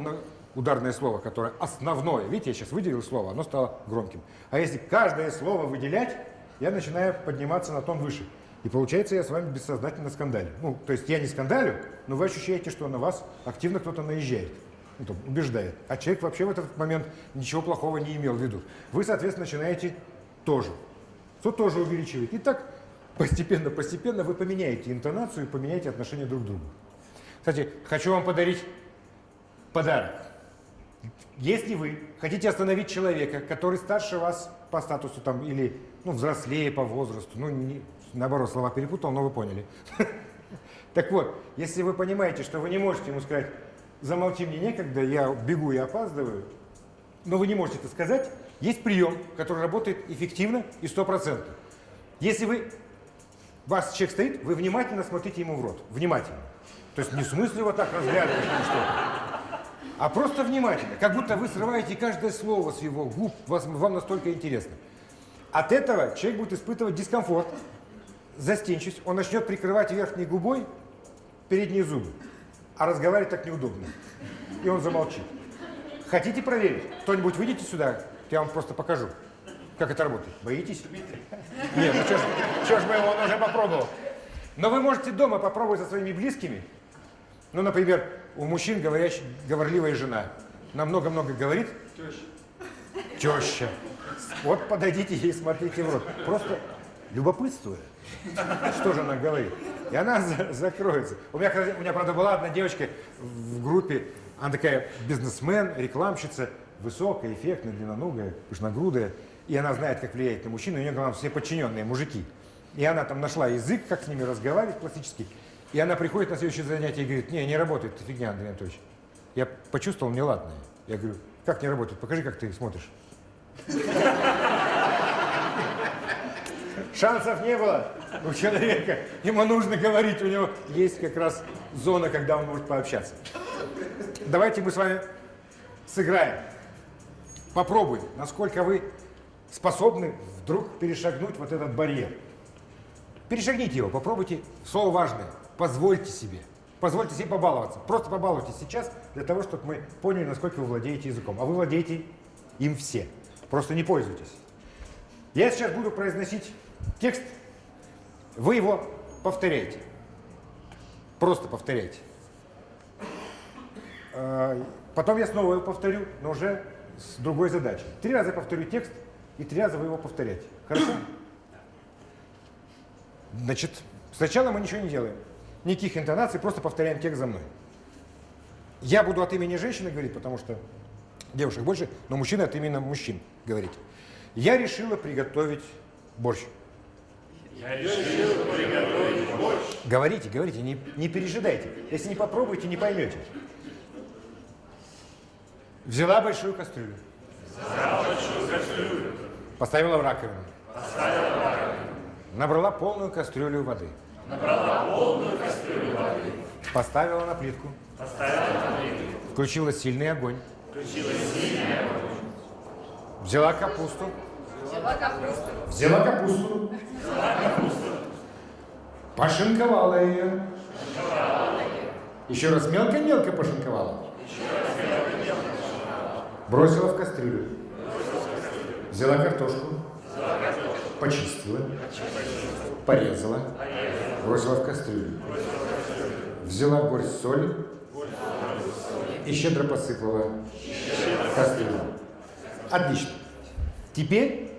ударное слово, которое основное, видите, я сейчас выделил слово, оно стало громким. А если каждое слово выделять, я начинаю подниматься на тон выше. И получается, я с вами бессознательно скандалю. Ну, то есть я не скандалю, но вы ощущаете, что на вас активно кто-то наезжает, ну, там, убеждает. А человек вообще в этот момент ничего плохого не имел в виду. Вы, соответственно, начинаете тоже то тоже увеличивает. И так постепенно-постепенно вы поменяете интонацию и поменяете отношение друг к другу. Кстати, хочу вам подарить подарок. Если вы хотите остановить человека, который старше вас по статусу там, или ну, взрослее по возрасту, ну, не, наоборот, слова перепутал, но вы поняли. Так вот, если вы понимаете, что вы не можете ему сказать, замолчи мне некогда, я бегу и опаздываю, но вы не можете это сказать, есть прием, который работает эффективно и стопроцентно. Если вы, вас человек стоит, вы внимательно смотрите ему в рот. Внимательно. То есть не в смысле вот так разглядывать а просто внимательно. Как будто вы срываете каждое слово с его губ, вас, вам настолько интересно. От этого человек будет испытывать дискомфорт, застенчивость, он начнет прикрывать верхней губой передние зубы, а разговаривать так неудобно. И он замолчит. Хотите проверить? Кто-нибудь выйдите сюда, я вам просто покажу, как это работает. Боитесь? Нет, ну что ж, мы его уже попробовал. Но вы можете дома попробовать со своими близкими. Ну, например, у мужчин говорящ, говорливая жена. Нам много-много говорит. Теща. Теща. Вот подойдите ей, смотрите в рот. Просто любопытствуя, что же она говорит. И она за закроется. У меня, у меня, правда, была одна девочка в группе, она такая бизнесмен, рекламщица, высокая, эффектная, длинноногая, пышногрудая. И она знает, как влиять на мужчину, у нее, главное, все подчиненные мужики. И она там нашла язык, как с ними разговаривать классический. И она приходит на следующее занятие и говорит, не, не работает, это фигня, Андрей Анатольевич. Я почувствовал неладное. Я говорю, как не работает? Покажи, как ты смотришь. Шансов не было у человека. Ему нужно говорить, у него есть как раз зона, когда он может пообщаться. Давайте мы с вами сыграем. Попробуем, насколько вы способны вдруг перешагнуть вот этот барьер. Перешагните его, попробуйте. Слово важное. Позвольте себе. Позвольте себе побаловаться. Просто побалуйтесь сейчас для того, чтобы мы поняли, насколько вы владеете языком. А вы владеете им все. Просто не пользуйтесь. Я сейчас буду произносить текст. Вы его повторяете. Просто повторяйте. А, потом я снова его повторю, но уже с другой задачей. Три раза повторю текст, и три раза вы его повторяете. Хорошо? Значит, сначала мы ничего не делаем. Никаких интонаций, просто повторяем текст за мной. Я буду от имени женщины говорить, потому что девушек больше, но мужчины от имени мужчин говорить. Я решила приготовить борщ. Я решила приготовить борщ. Говорите, говорите, не, не пережидайте. Если не попробуете, не поймете. Взяла большую кастрюлю. Взяла большую кастрюлю. Поставила в раковину. Поставила в раковину. Набрала полную кастрюлю воды. Набрала полную кастрюлю воды. Поставила на плитку. Поставила на плитку. Включила сильный огонь. Включила сильный огонь. Взяла капусту. Взяла капусту. Взяла капусту. Взяла капусту. Пошинковала ее. Пошинковала ее. Еще раз мелко-мелко пошинковала. Еще раз. Бросила в кастрюлю. Взяла картошку. Почистила. Порезала. Бросила в кастрюлю. Взяла горсть соли. И щедро посыпала кастрюлю. Отлично. Теперь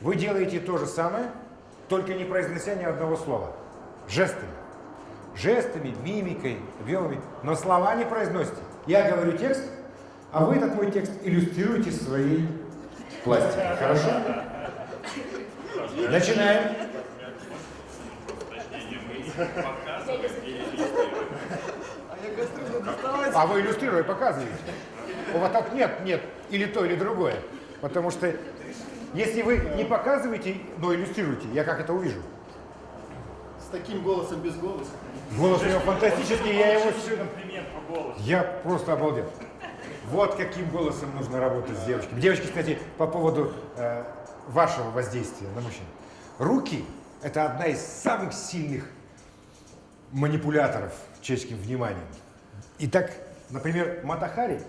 вы делаете то же самое, только не произнося ни одного слова. Жестами. Жестами, мимикой, объемами. Но слова не произносите. Я говорю текст, а вы этот мой текст иллюстрируете своей пластикой. Хорошо? Начинаем. А вы иллюстрируя показываете. У вас так нет, нет, или то, или другое. Потому что если вы не показываете, но иллюстрируете, я как это увижу? С таким голосом без голоса. Голос у него фантастический, я его... комплимент по голосу. Я просто обалдел. Вот каким голосом нужно работать с девочками. Девочки, кстати, по поводу э, вашего воздействия на мужчин. Руки – это одна из самых сильных манипуляторов человеческим вниманием. Итак, например, Матахари,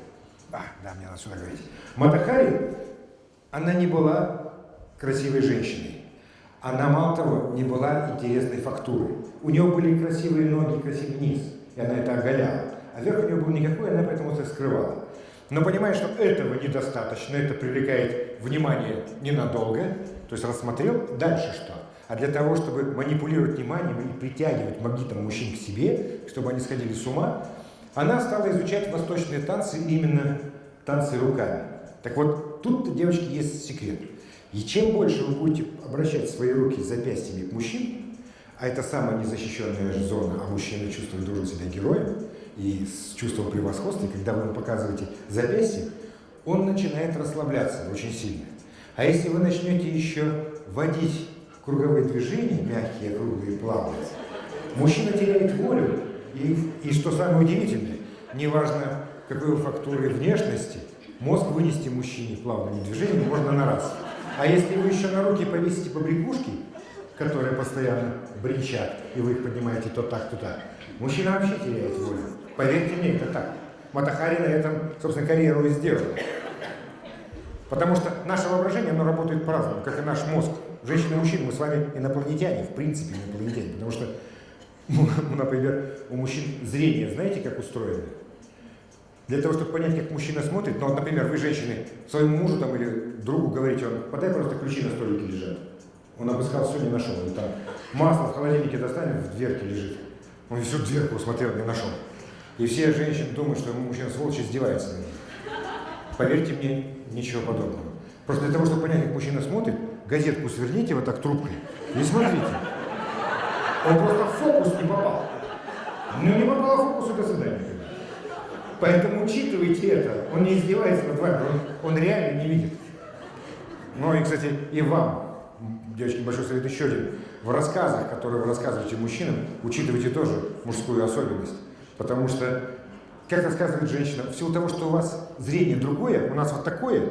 а, да, мне надо сюда говорить. Матахари, она не была красивой женщиной. Она, мало того, не была интересной фактурой. У нее были красивые ноги, красивый низ, и она это оголяла. А верх у нее был никакой, она поэтому это скрывала. Но понимая, что этого недостаточно, это привлекает внимание ненадолго, то есть рассмотрел, дальше что? А для того, чтобы манипулировать вниманием и притягивать магнитом мужчин к себе, чтобы они сходили с ума, она стала изучать восточные танцы, именно танцы руками. Так вот, тут, девочки, есть секрет. И чем больше вы будете обращать свои руки запястьями к мужчинам, а это самая незащищенная зона, а мужчина чувствует, должен себя героем, и с чувством превосходства, и когда вы ему показываете запястье, он начинает расслабляться очень сильно. А если вы начнете еще вводить круговые движения, мягкие, круглые, плавные, мужчина теряет волю, и, и что самое удивительное, неважно какой фактуры внешности, мозг вынести мужчине плавными движениями можно на раз. А если вы еще на руки повесите побрякушки, которые постоянно бренчат, и вы их поднимаете то так, то так, мужчина вообще теряет волю. Поверьте мне, это так. Матахари на этом, собственно, карьеру и сделал. Потому что наше воображение, оно работает по-разному, как и наш мозг. Женщины и мужчины, мы с вами инопланетяне, в принципе инопланетяне, потому что, ну, например, у мужчин зрение, знаете, как устроено? Для того, чтобы понять, как мужчина смотрит, ну вот, например, вы, женщины, своему мужу там или другу говорите, он, подай просто ключи на столике лежат. Он обыскал все, не нашел. И там масло в холодильнике достанет, в дверке лежит. Он всю дверку смотрел, не нашел. И все женщины думают, что мужчина сволочь издевается. Поверьте мне, ничего подобного. Просто для того, чтобы понять, как мужчина смотрит, газетку сверните вот так трубкой и смотрите. Он просто в фокус не попал. Ну не попал в фокус, и до свидания. Поэтому учитывайте это. Он не издевается над вами, он, он реально не видит. Ну и, кстати, и вам, девочки, большой совет еще один. В рассказах, которые вы рассказываете мужчинам, учитывайте тоже мужскую особенность. Потому что, как рассказывает женщина, в силу того, что у вас зрение другое, у нас вот такое,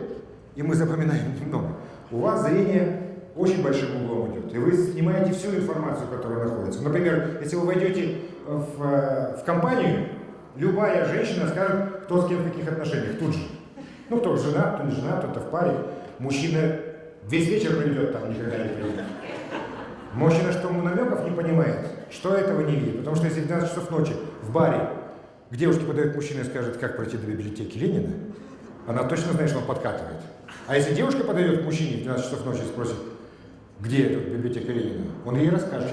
и мы запоминаем немного, у вас зрение очень большим углом идет, и вы снимаете всю информацию, которая находится. Например, если вы войдете в, в компанию, любая женщина скажет, кто с кем в каких отношениях, тут же. Ну, кто жена, кто не жена, кто-то в паре. Мужчина весь вечер проведет там, никогда не придет. Мужчина, что намеков не понимает, что этого не видит. Потому что если в 12 часов ночи в баре к девушке подает мужчина и скажет, как пройти до библиотеки Ленина, она точно знает, что он подкатывает. А если девушка подойдет к мужчине в 12 часов ночи и спросит, где тут библиотека Ленина, он ей расскажет.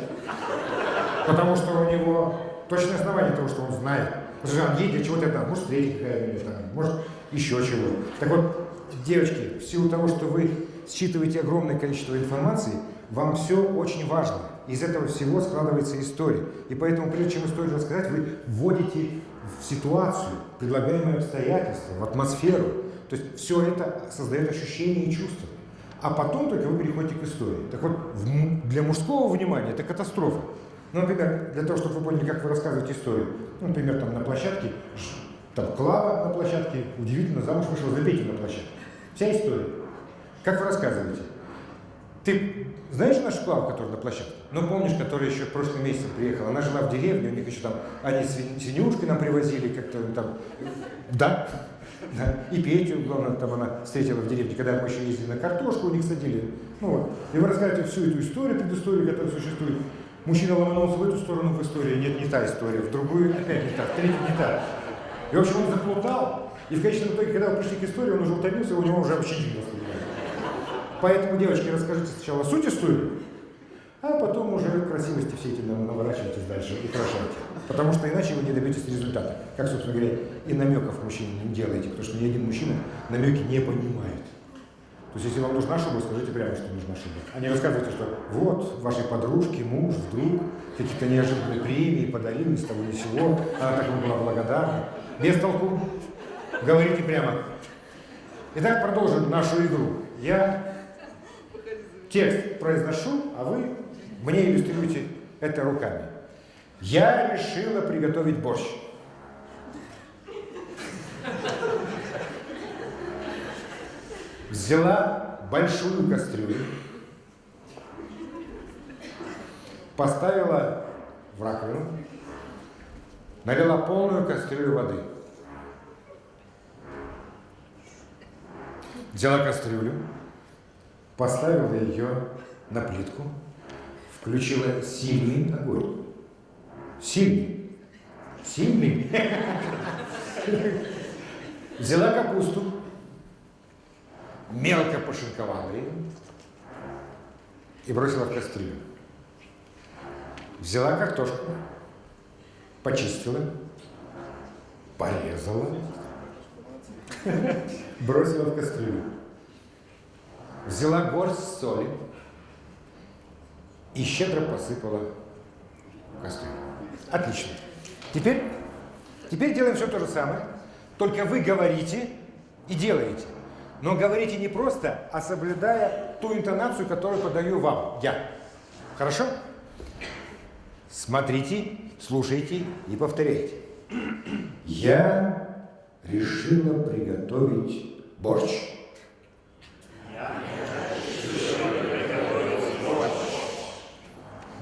Потому что у него точное основание того, что он знает. Потому что он для чего-то это, может, встретить какая-нибудь, может, еще чего. Так вот, девочки, в силу того, что вы считываете огромное количество информации, вам все очень важно. Из этого всего складывается история. И поэтому, прежде чем историю рассказать, вы вводите в ситуацию, предлагаемые обстоятельства, в атмосферу. То есть все это создает ощущение и чувство. А потом только вы переходите к истории. Так вот, для мужского внимания это катастрофа. Ну, например, для того, чтобы вы поняли, как вы рассказываете историю. Ну, например, там на площадке, там Клава на площадке, удивительно, замуж вышел за Петю на площадке. Вся история. Как вы рассказываете? Ты знаешь нашу Клаву, которая на площадке? Ну, помнишь, которая еще в прошлом месяце приехала? Она жила в деревне, у них еще там, они свинюшки нам привозили, как-то там, да, да. И Петю, главное, там она встретила в деревне, когда мы еще ездили на картошку, у них садили. Ну вот. И вы рассказываете всю эту историю, предысторию, которая существует. Мужчина ломанулся в эту сторону в истории, нет, не та история, в другую опять не та, в третью не та. И, в общем, он заплутал, и в конечном итоге, когда вы пришли к истории, он уже утомился, у него уже вообще ничего не воспринимает. Поэтому, девочки, расскажите сначала суть истории, а потом уже красивости все эти наворачивайтесь дальше, украшайте. Потому что иначе вы не добьетесь результата. Как, собственно говоря, и намеков мужчине не делайте, потому что ни один мужчина намеки не понимает. То есть, если вам нужна шуба, скажите прямо, что нужна шуба. А не рассказывайте, что вот, вашей подружке муж вдруг какие-то неожиданные премии подарил ни с того ни с сего, она так ему была благодарна. Без толку. Говорите прямо. Итак, продолжим нашу игру. Я текст произношу, а вы мне иллюстрируете это руками. Я решила приготовить борщ. Взяла большую кастрюлю, поставила в раковину, налила полную кастрюлю воды. Взяла кастрюлю, поставила ее на плитку, включила сильный огонь. Сильный. Сильный. Взяла капусту, мелко пошинковала ее и бросила в кастрюлю. Взяла картошку, почистила, порезала, бросила в кастрюлю. Взяла горсть соли и щедро посыпала кастрюлю. Отлично. Теперь, теперь делаем все то же самое, только вы говорите и делаете. Но говорите не просто, а соблюдая ту интонацию, которую подаю вам, я. Хорошо? Смотрите, слушайте и повторяйте. Я решила приготовить борщ.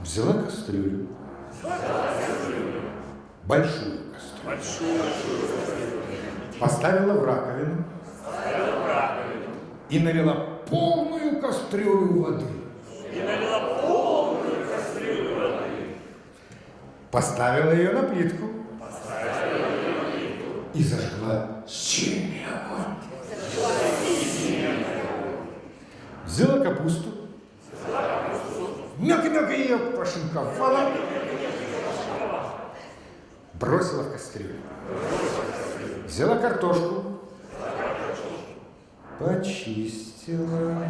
Взяла кастрюлю. Большую кастрюлю. Поставила в раковину. И налила полную кастрюлю воды. И налила полную кастрюлю воды. Поставила ее на плитку. и зажгла сильный огонь. Взяла капусту, ее пошинковала, бросила в кастрюлю. Взяла картошку, почистила.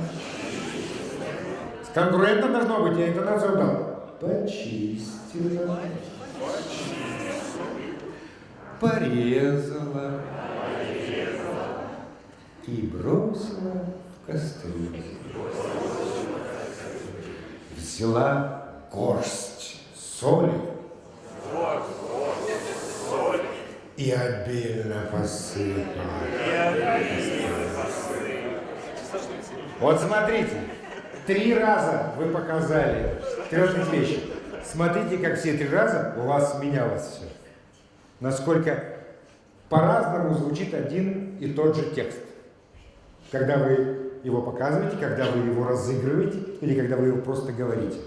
Конкурентно должно быть, я интонацию дал. Почистила. Порезала. И бросила в кастрюлю. Взяла горсть соли. И обильно посыпала. Вот смотрите, три раза вы показали трех вещи. Смотрите, как все три раза у вас менялось все. Насколько по-разному звучит один и тот же текст. Когда вы его показываете, когда вы его разыгрываете или когда вы его просто говорите.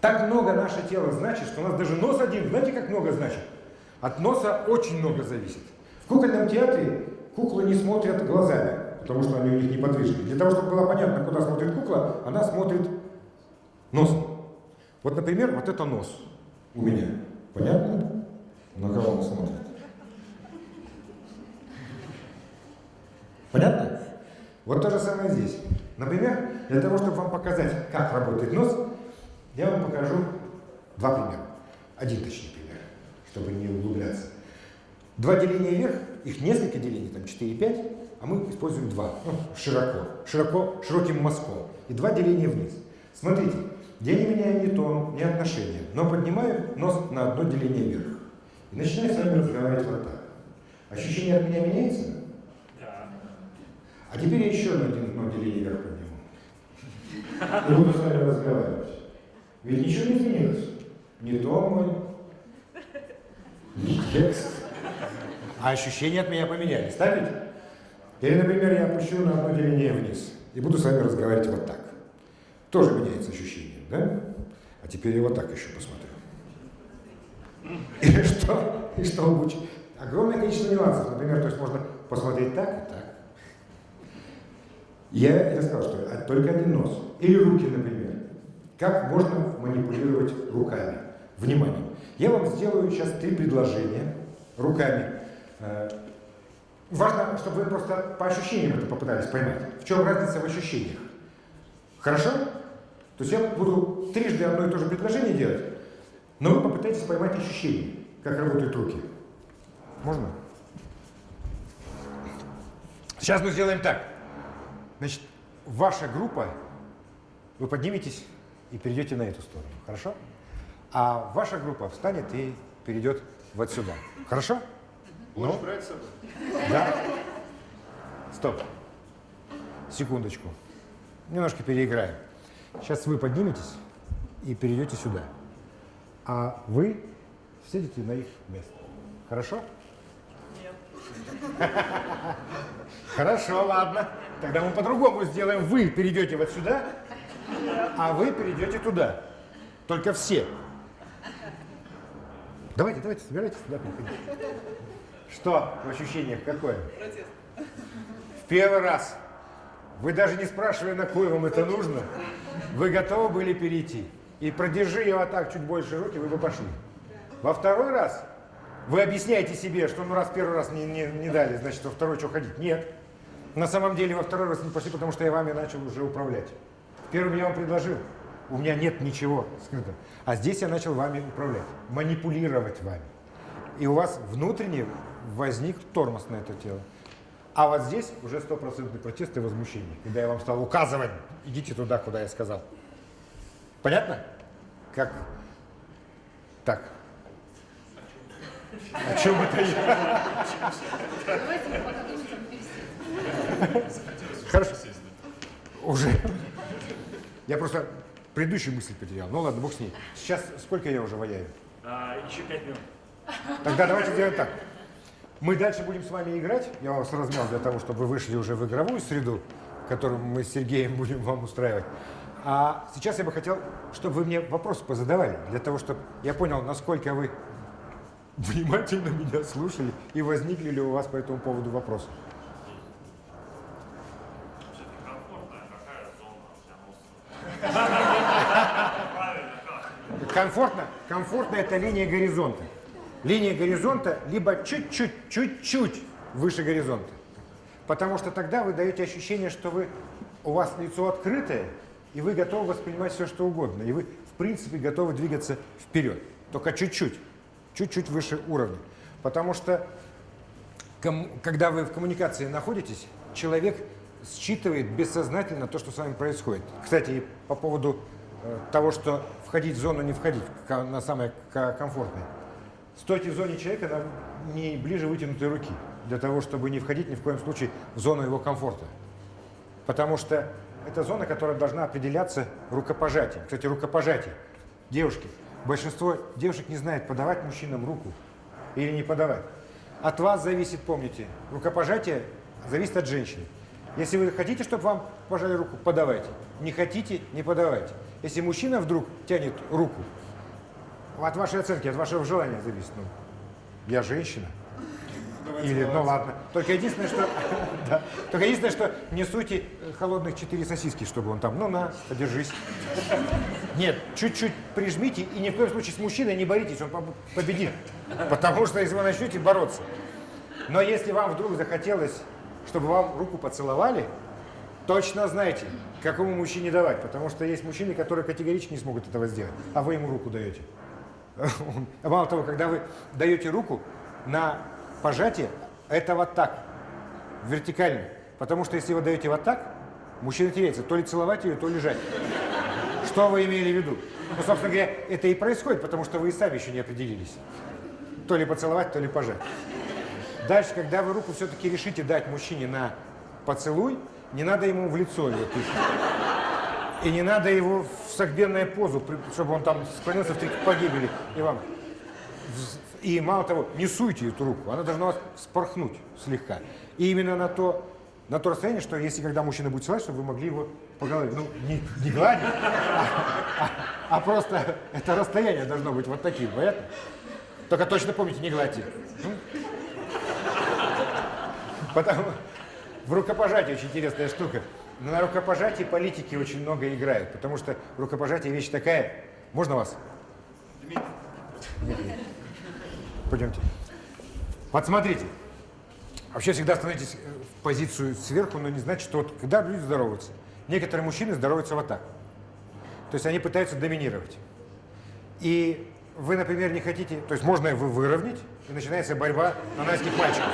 Так много наше тело значит, что у нас даже нос один, знаете, как много значит? От носа очень много зависит. В кукольном театре куклы не смотрят глазами, потому что они у них неподвижны. Для того, чтобы было понятно, куда смотрит кукла, она смотрит носом. Вот, например, вот это нос у меня. Понятно? На кого он смотрит? Понятно? Вот то же самое здесь. Например, для того, чтобы вам показать, как работает нос, я вам покажу два примера. Один точнее пример, чтобы не углубляться. Два деления вверх, их несколько делений, там 4 и 5, а мы используем два, ну, широко, широко, широким мазком. И два деления вниз. Смотрите, я не меняю ни тон, ни отношения, но поднимаю нос на одно деление вверх. И начинаю с вами разговаривать вот так. Ощущение от меня меняется? Да. А теперь я еще на один одно деление вверх подниму. И буду с вами разговаривать. Ведь ничего не изменилось. Ни тон мой, ни текст. А ощущения от меня поменялись, так ведь? Или, например, я опущу на одно деление вниз и буду с вами разговаривать вот так. Тоже меняется ощущение, да? А теперь я вот так еще посмотрю. И что? И что будет? Огромное количество нюансов. Например, то есть можно посмотреть так и так. Я, я сказал, что только один нос. Или руки, например. Как можно манипулировать руками? Внимание. Я вам сделаю сейчас три предложения руками. Э, важно, чтобы вы просто по ощущениям это попытались поймать. В чем разница в ощущениях? Хорошо? То есть я буду трижды одно и то же предложение делать, но вы попытаетесь поймать ощущения, как работают руки. Можно? Сейчас мы сделаем так. Значит, ваша группа, вы подниметесь и перейдете на эту сторону. Хорошо? А ваша группа встанет и перейдет вот сюда. Хорошо? Будешь Ну? брать с собой? Да? Стоп. Секундочку. Немножко переиграем. Сейчас вы подниметесь и перейдете сюда. А вы сядете на их место. Хорошо? Хорошо, ладно. Тогда мы по-другому сделаем. Вы перейдете вот сюда, а вы перейдете туда. Только все. Давайте, давайте, собирайтесь сюда, приходите. Что в ощущениях какое? В первый раз. Вы даже не спрашивали, на кой вам это нужно. Вы готовы были перейти. И продержи вот так чуть больше руки, вы бы пошли. Во второй раз вы объясняете себе, что ну раз первый раз не, не, не дали, значит во второй что ходить. Нет. На самом деле во второй раз не пошли, потому что я вами начал уже управлять. В первом я вам предложил. У меня нет ничего скрыто. А здесь я начал вами управлять, манипулировать вами. И у вас внутренне возник тормоз на это тело. А вот здесь уже стопроцентный протест и возмущение, когда я вам стал указывать, идите туда, куда я сказал. Понятно? Как? Так. О чем это я? Давайте мы пока думаем, пересидим. Хорошо. Уже. Я просто предыдущую мысль потерял. Ну ладно, бог с ней. Сейчас сколько я уже ваяю? А, еще пять минут. Тогда давайте сделаем так. Мы дальше будем с вами играть. Я вас размял для того, чтобы вы вышли уже в игровую среду, которую мы с Сергеем будем вам устраивать. А сейчас я бы хотел, чтобы вы мне вопросы позадавали, для того, чтобы я понял, насколько вы внимательно меня слушали и возникли ли у вас по этому поводу вопросы? Комфортно, комфортно это линия горизонта. Линия горизонта либо чуть-чуть, чуть-чуть выше горизонта. Потому что тогда вы даете ощущение, что вы, у вас лицо открытое, и вы готовы воспринимать все, что угодно. И вы, в принципе, готовы двигаться вперед. Только чуть-чуть, чуть-чуть выше уровня. Потому что, когда вы в коммуникации находитесь, человек считывает бессознательно то, что с вами происходит. Кстати, по поводу э, того, что входить в зону, не входить, на самое комфортное. Стойте в зоне человека на не ближе вытянутой руки, для того, чтобы не входить ни в коем случае в зону его комфорта. Потому что это зона, которая должна определяться рукопожатием. Кстати, рукопожатие. Девушки, большинство девушек не знает, подавать мужчинам руку или не подавать. От вас зависит, помните, рукопожатие зависит от женщины. Если вы хотите, чтобы вам пожали руку, подавайте. Не хотите, не подавайте. Если мужчина вдруг тянет руку, от вашей оценки, от вашего желания зависит. Ну, я женщина. Или, ну ладно. Только единственное, что, да, только единственное, что не суйте холодных четыре сосиски, чтобы он там, ну на, подержись. Нет, чуть-чуть прижмите и ни в коем случае с мужчиной не боритесь, он победит. Потому что если вы начнете бороться. Но если вам вдруг захотелось, чтобы вам руку поцеловали, точно знайте, какому мужчине давать. Потому что есть мужчины, которые категорически не смогут этого сделать, а вы ему руку даете. Мало того, когда вы даете руку на пожатие, это вот так, вертикально. Потому что если вы даете вот так, мужчина теряется, то ли целовать ее, то лежать. Что вы имели в виду? Ну, собственно говоря, это и происходит, потому что вы и сами еще не определились. То ли поцеловать, то ли пожать. Дальше, когда вы руку все-таки решите дать мужчине на поцелуй, не надо ему в лицо ее тыкать. И не надо его в согбенную позу, чтобы он там склонился в три погибели. И вам. И мало того, не суйте эту руку, она должна вас спорхнуть слегка. И именно на то, на то расстояние, что если когда мужчина будет целовать, чтобы вы могли его по голове, ну, не, не гладить, а, а, а просто это расстояние должно быть вот таким, понятно? Только точно помните, не гладьте. Потому в рукопожатии очень интересная штука. Но на рукопожатии политики очень много играют, потому что рукопожатие вещь такая. Можно вас? Дмитрий. Пойдемте. Вот смотрите. Вообще всегда становитесь в позицию сверху, но не значит, что вот когда люди здороваются, некоторые мужчины здороваются вот так. То есть они пытаются доминировать. И вы, например, не хотите, то есть можно его выровнять, и начинается борьба на найских мальчиков.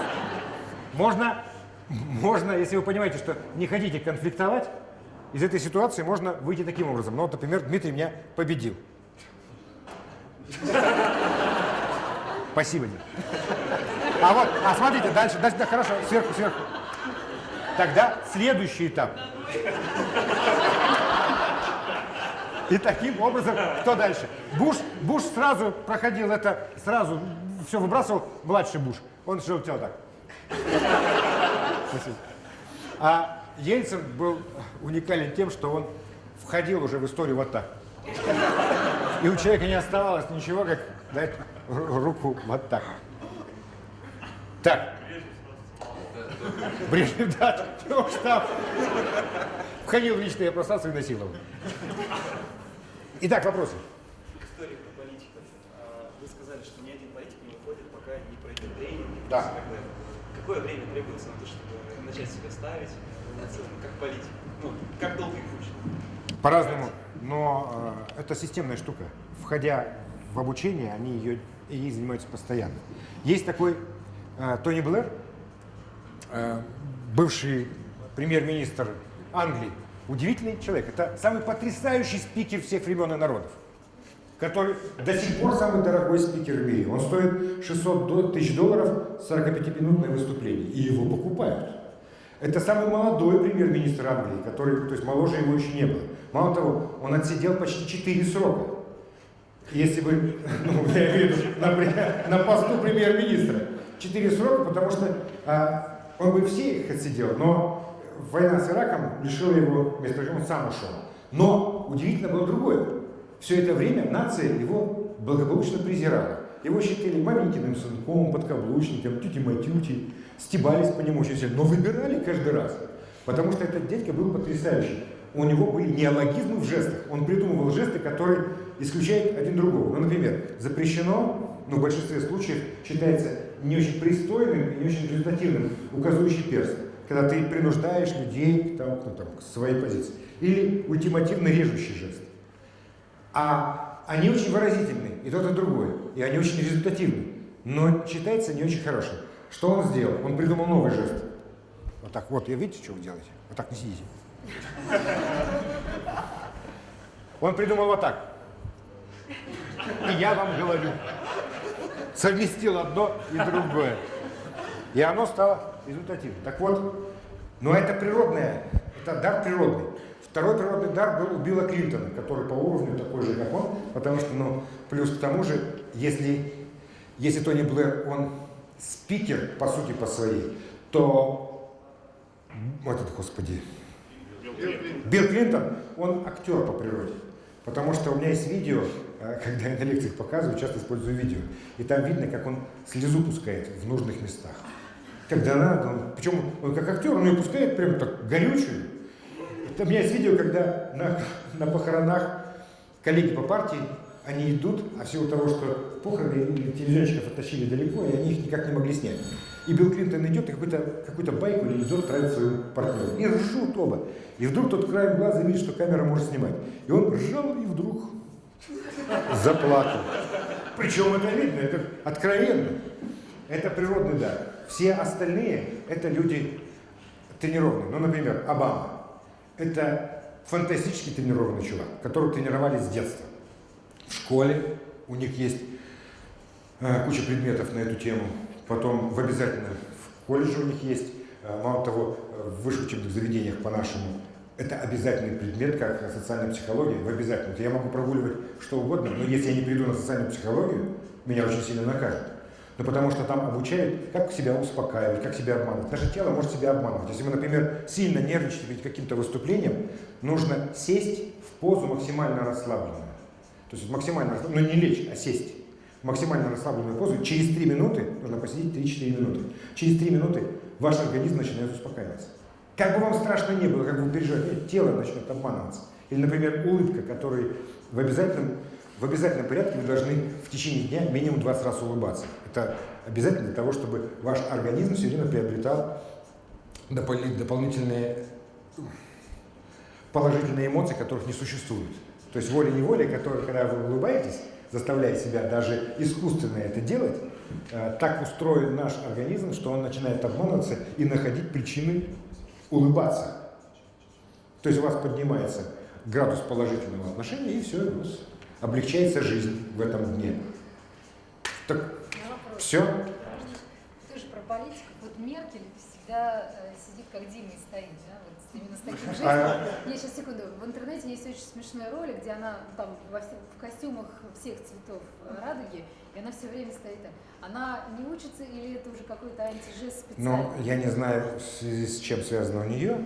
Можно можно, если вы понимаете, что не хотите конфликтовать, из этой ситуации можно выйти таким образом. Ну, вот, например, Дмитрий меня победил. Спасибо, Дим. А вот, а смотрите, дальше, дальше, да, хорошо, сверху, сверху. Тогда следующий этап. И таким образом, кто дальше? Буш, Буш сразу проходил это, сразу все выбрасывал, младший Буш. Он шел так. Спасибо. А Ельцин был уникален тем, что он входил уже в историю вот так. И у человека не оставалось ничего, как дать руку вот так. Так. Брежнев, да, штаб. Входил в личное пространство и насиловал. Итак, вопросы. История про политиков. А, вы сказали, что ни один политик не уходит, пока не пройдет тренинг. Да. Какое время требуется на то, чтобы начать себя ставить как политик? Ну, как долгий путь? По-разному, но э, это системная штука. Входя в обучение, они ее, ей занимаются постоянно. Есть такой э, Тони Блэр, э, бывший премьер-министр Англии, удивительный человек. Это самый потрясающий спикер всех времен и народов, который до сих пор самый дорогой спикер в мире. Он стоит 600 тысяч долларов 45-минутное выступление, и его покупают. Это самый молодой премьер-министр Англии, который, то есть моложе его еще не было. Мало того, он отсидел почти 4 срока. Если бы, ну, я имею в виду, например, на посту премьер-министра. 4 срока, потому что а, он бы все их отсидел, но война с Ираком лишила его места, он сам ушел. Но удивительно было другое. Все это время нация его благополучно презирала. Его считали маменькиным сынком, подкаблучником, тюти-матюти, стебались по нему очень сильно, но выбирали каждый раз. Потому что этот дядька был потрясающий. У него были неологизмы в жестах. Он придумывал жесты, которые исключают один другого. Ну, например, запрещено, ну, в большинстве случаев считается не очень пристойным и не очень результативным указывающий перст, когда ты принуждаешь людей там, ну, там, к своей позиции. Или ультимативно режущий жест. А они очень выразительны, и тот, и другой. И они очень результативны. Но считается не очень хорошим. Что он сделал? Он придумал новый жест. Вот так вот, я видите, что вы делаете? Вот так не сидите. Он придумал вот так. И я вам говорю. Совместил одно и другое. И оно стало результативным. Так вот, но это природное, это дар природный. Второй природный дар был у Билла Клинтона, который по уровню такой же, как он, потому что, ну, плюс к тому же, если, если Тони Блэр, он спикер, по сути, по своей, то, вот это, господи, Билл Клинтон, он актер по природе. Потому что у меня есть видео, когда я на лекциях показываю, часто использую видео. И там видно, как он слезу пускает в нужных местах. Когда надо, он, причем он как актер, он ее пускает прям так горючую. Это, у меня есть видео, когда на, на похоронах коллеги по партии, они идут, а в силу того, что похороны телевизионщиков оттащили далеко, и они их никак не могли снять. И Билл Клинтон идет и какую-то какую байку или анекдот травит своему партнеру. И ржут оба. И вдруг тот краем глаза видит, что камера может снимать. И он ржал и вдруг заплакал. Причем это видно, это откровенно. Это природный дар. Все остальные это люди тренированные. Ну, например, Обама. Это фантастически тренированный чувак, которого тренировали с детства. В школе у них есть э, куча предметов на эту тему. Потом в обязательном в колледже у них есть, э, мало того, в высших учебных заведениях по-нашему, это обязательный предмет, как социальная психология, в обязательном. Я могу прогуливать что угодно, но если я не приду на социальную психологию, меня очень сильно накажут. Ну, потому что там обучают, как себя успокаивать, как себя обманывать. Наше тело может себя обманывать. Если мы, например, сильно нервничаем перед каким-то выступлением, нужно сесть в позу максимально расслабленную. То есть максимально расслабленную, но не лечь, а сесть максимально расслабленную позу, через 3 минуты, нужно посидеть 3-4 минуты, через 3 минуты ваш организм начинает успокаиваться. Как бы вам страшно не было, как бы вы переживаете, тело начнет обманываться. Или, например, улыбка, которой в обязательном, в обязательном порядке вы должны в течение дня минимум 20 раз улыбаться. Это обязательно для того, чтобы ваш организм все время приобретал дополнительные положительные эмоции, которых не существует. То есть волей-неволей, которые, когда вы улыбаетесь, заставляя себя даже искусственно это делать, э, так устроен наш организм, что он начинает обманываться и находить причины улыбаться. То есть у вас поднимается градус положительного отношения, и все, у вас облегчается жизнь в этом дне. Так, все? Ты же про политиков. Вот Меркель всегда э, сидит как Дима и стоит, да? Вот именно с таким жестом. А, Я сейчас секунду. В интернете есть очень смешной ролик, где она там во всех- в костюмах всех цветов э, радуги, и она все время стоит там. Она не учится или это уже какой-то антижест специальный? Ну, я не знаю, в связи с чем связано у нее,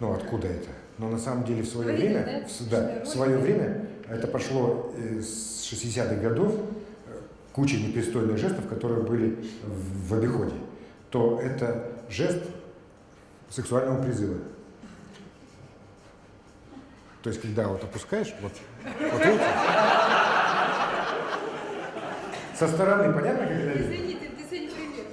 ну, откуда это. Но на самом деле в свое Вы время, да, в, да, в свое время, это пошло э, с 60-х годов, э, куча непристойных жестов, которые были в, в обиходе, то это жест сексуального призыва. То есть, когда вот опускаешь, вот, вот видите? Со стороны понятно, как это видно? Извини, ты, сегодня пример.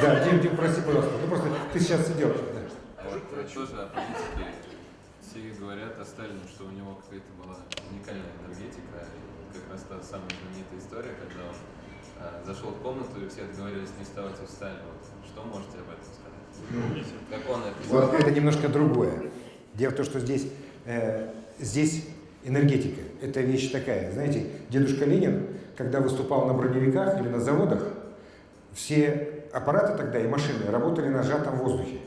Да, Дим, Дим, прости, пожалуйста. Ну просто ты сейчас сидел. да. Вот тоже о политике. Все говорят о Сталине, что у него какая-то была уникальная энергетика. И как раз та самая знаменитая история, когда он а, зашел в комнату и все договорились не вставать и встали. Вот, что можете об этом сказать? Как он это Вот это немножко другое. Дело в том, что здесь, э, здесь энергетика. Это вещь такая. Знаете, дедушка Ленин, когда выступал на броневиках или на заводах, все аппараты тогда и машины работали на сжатом воздухе.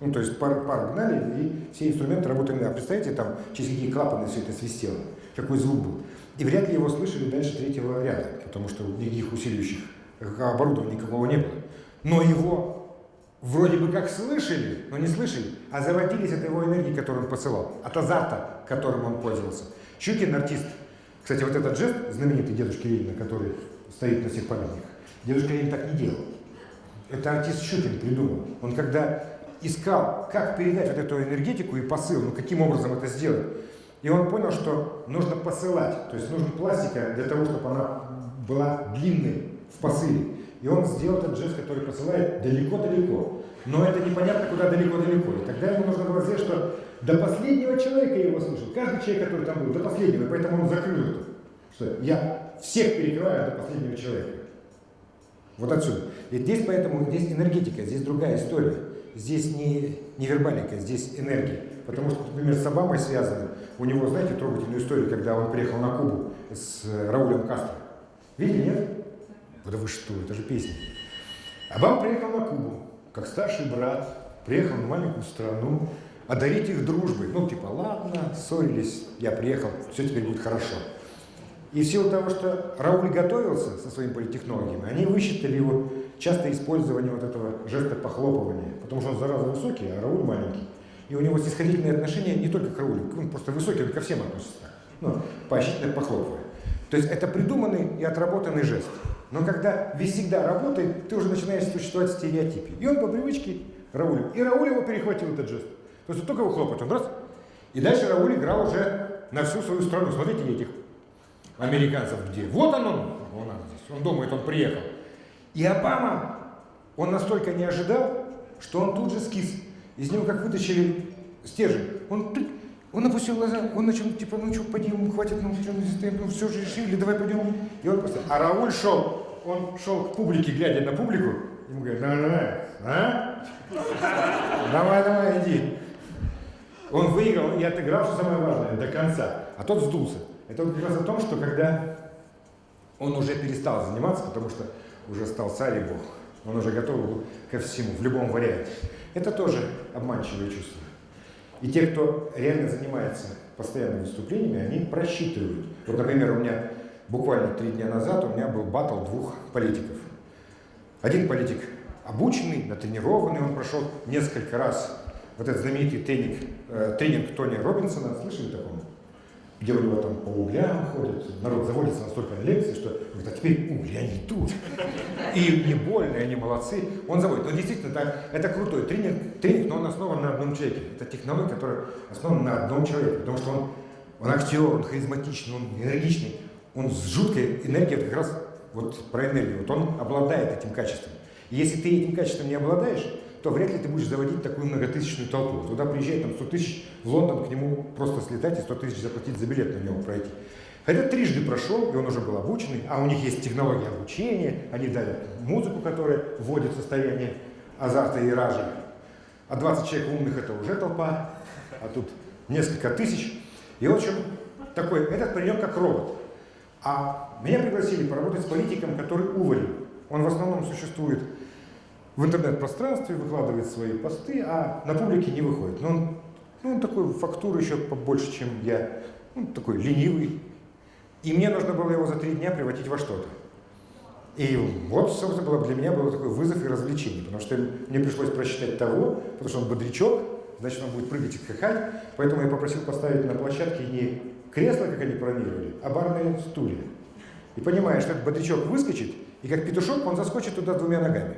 Ну, то есть пар, пар гнали, и все инструменты работали. А представляете, там через какие клапаны все это свистело, какой звук был. И вряд ли его слышали дальше третьего ряда, потому что никаких усиливающих оборудования никакого не было. Но его вроде бы как слышали, но не слышали, а заводились от его энергии, которую он посылал, от азарта, которым он пользовался. Щукин артист. Кстати, вот этот жест знаменитый дедушки Ленина, который стоит на всех памятниках. Дедушка Ленин так не делал. Это артист Щукин придумал. Он когда искал, как передать вот эту энергетику и посыл, ну каким образом это сделать, и он понял, что нужно посылать, то есть нужна пластика для того, чтобы она была длинной в посыле. И он сделал этот жест, который посылает далеко-далеко. Но это непонятно, куда далеко-далеко. И тогда ему нужно было сделать, что до последнего человека его слышал. Каждый человек, который там был, до последнего. Поэтому он закрыл это. Что я всех перекрываю до последнего человека. Вот отсюда. И здесь поэтому здесь энергетика, здесь другая история. Здесь не, не вербалика, здесь энергия. Потому что, например, с Обамой связано. У него, знаете, трогательную историю, когда он приехал на Кубу с Раулем Кастро. Видели, нет? Да вы что, это же песня. Обама приехал на Кубу, как старший брат, приехал в маленькую страну, одарить их дружбой. Ну, типа, ладно, ссорились, я приехал, все теперь будет хорошо. И в силу того, что Рауль готовился со своими политтехнологиями, они высчитали его частое использование вот этого жеста похлопывания, потому что он зараза высокий, а Рауль маленький. И у него снисходительное отношение не только к Раулю, он просто высокий, он ко всем относится. Ну, поощрительно похлопывая. То есть это придуманный и отработанный жест. Но когда весь всегда работает, ты уже начинаешь существовать стереотипе. И он по привычке Раулю. И Рауль его перехватил этот жест. То есть только его хлопает, он раз. И дальше Рауль играл уже на всю свою страну. Смотрите этих американцев где. Вот он, он, он здесь. Он думает, он приехал. И Обама, он настолько не ожидал, что он тут же скис. Из него как вытащили стержень. Он, он опустил глаза, он начал, типа, ну что, пойдем, хватит, ну что, ну все же решили, давай пойдем. И он просто, а Рауль шел, он шел к публике, глядя на публику, ему говорит, давай, давай, а? Давай, давай, иди. Он выиграл и отыграл, что самое важное, до конца. А тот сдулся. Это как раз о том, что когда он уже перестал заниматься, потому что уже стал царь и бог, он уже готов был ко всему, в любом варианте. Это тоже обманчивое чувство. И те, кто реально занимается постоянными выступлениями, они просчитывают. Вот, например, у меня буквально три дня назад у меня был батл двух политиков. Один политик обученный, натренированный, он прошел несколько раз вот этот знаменитый тренинг, э, тренинг Тони Робинсона, слышали такого? У него там по углям ходят, народ заводится настолько на лекции, что говорит, а теперь угли, они тут. И не больно, они молодцы. Он заводит. Но действительно, это, это крутой тренинг, тренинг, но он основан на одном человеке. Это технология, которая основана на одном человеке, потому что он, он актер, он харизматичный, он энергичный, он с жуткой энергией, как раз вот про энергию, вот он обладает этим качеством. И если ты этим качеством не обладаешь, то вряд ли ты будешь заводить такую многотысячную толпу. Туда приезжает там 100 тысяч, в Лондон к нему просто слетать и 100 тысяч заплатить за билет на него пройти. Хотя трижды прошел, и он уже был обученный, а у них есть технология обучения, они дали музыку, которая вводит состояние азарта и ража. А 20 человек умных это уже толпа, а тут несколько тысяч. И в общем, такой, этот паренек как робот. А меня пригласили поработать с политиком, который уволен. Он в основном существует в интернет-пространстве, выкладывает свои посты, а на публике не выходит. Но он, ну, он такой фактуры еще побольше, чем я. Он такой ленивый. И мне нужно было его за три дня превратить во что-то. И вот, собственно, было, для меня был такой вызов и развлечение, потому что мне пришлось просчитать того, потому что он бодрячок, значит, он будет прыгать и скакать, поэтому я попросил поставить на площадке не кресло, как они планировали, а барные стулья. И понимая, что этот бодрячок выскочит, и как петушок он заскочит туда двумя ногами.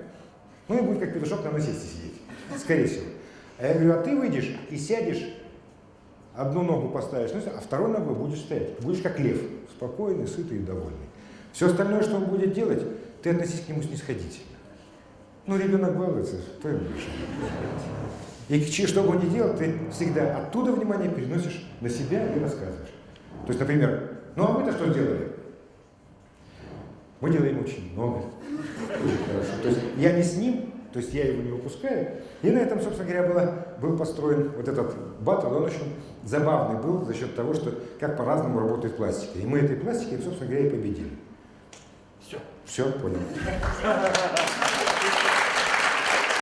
Ну и будет как петушок на насесте сидеть, скорее всего. А я говорю, а ты выйдешь и сядешь, одну ногу поставишь, а второй ногой будешь стоять. Будешь как лев, спокойный, сытый и довольный. Все остальное, что он будет делать, ты относись к нему снисходительно. Ну, ребенок балуется, что ему решать? И что бы он ни делал, ты всегда оттуда внимание переносишь на себя и рассказываешь. То есть, например, ну а вы-то что сделали? Мы делаем очень много. Очень хорошо. То есть я не с ним, то есть я его не выпускаю. И на этом, собственно говоря, было, был построен вот этот батл. Он очень забавный был за счет того, что как по-разному работает пластика. И мы этой пластикой, собственно говоря, и победили. Все. Все, понял.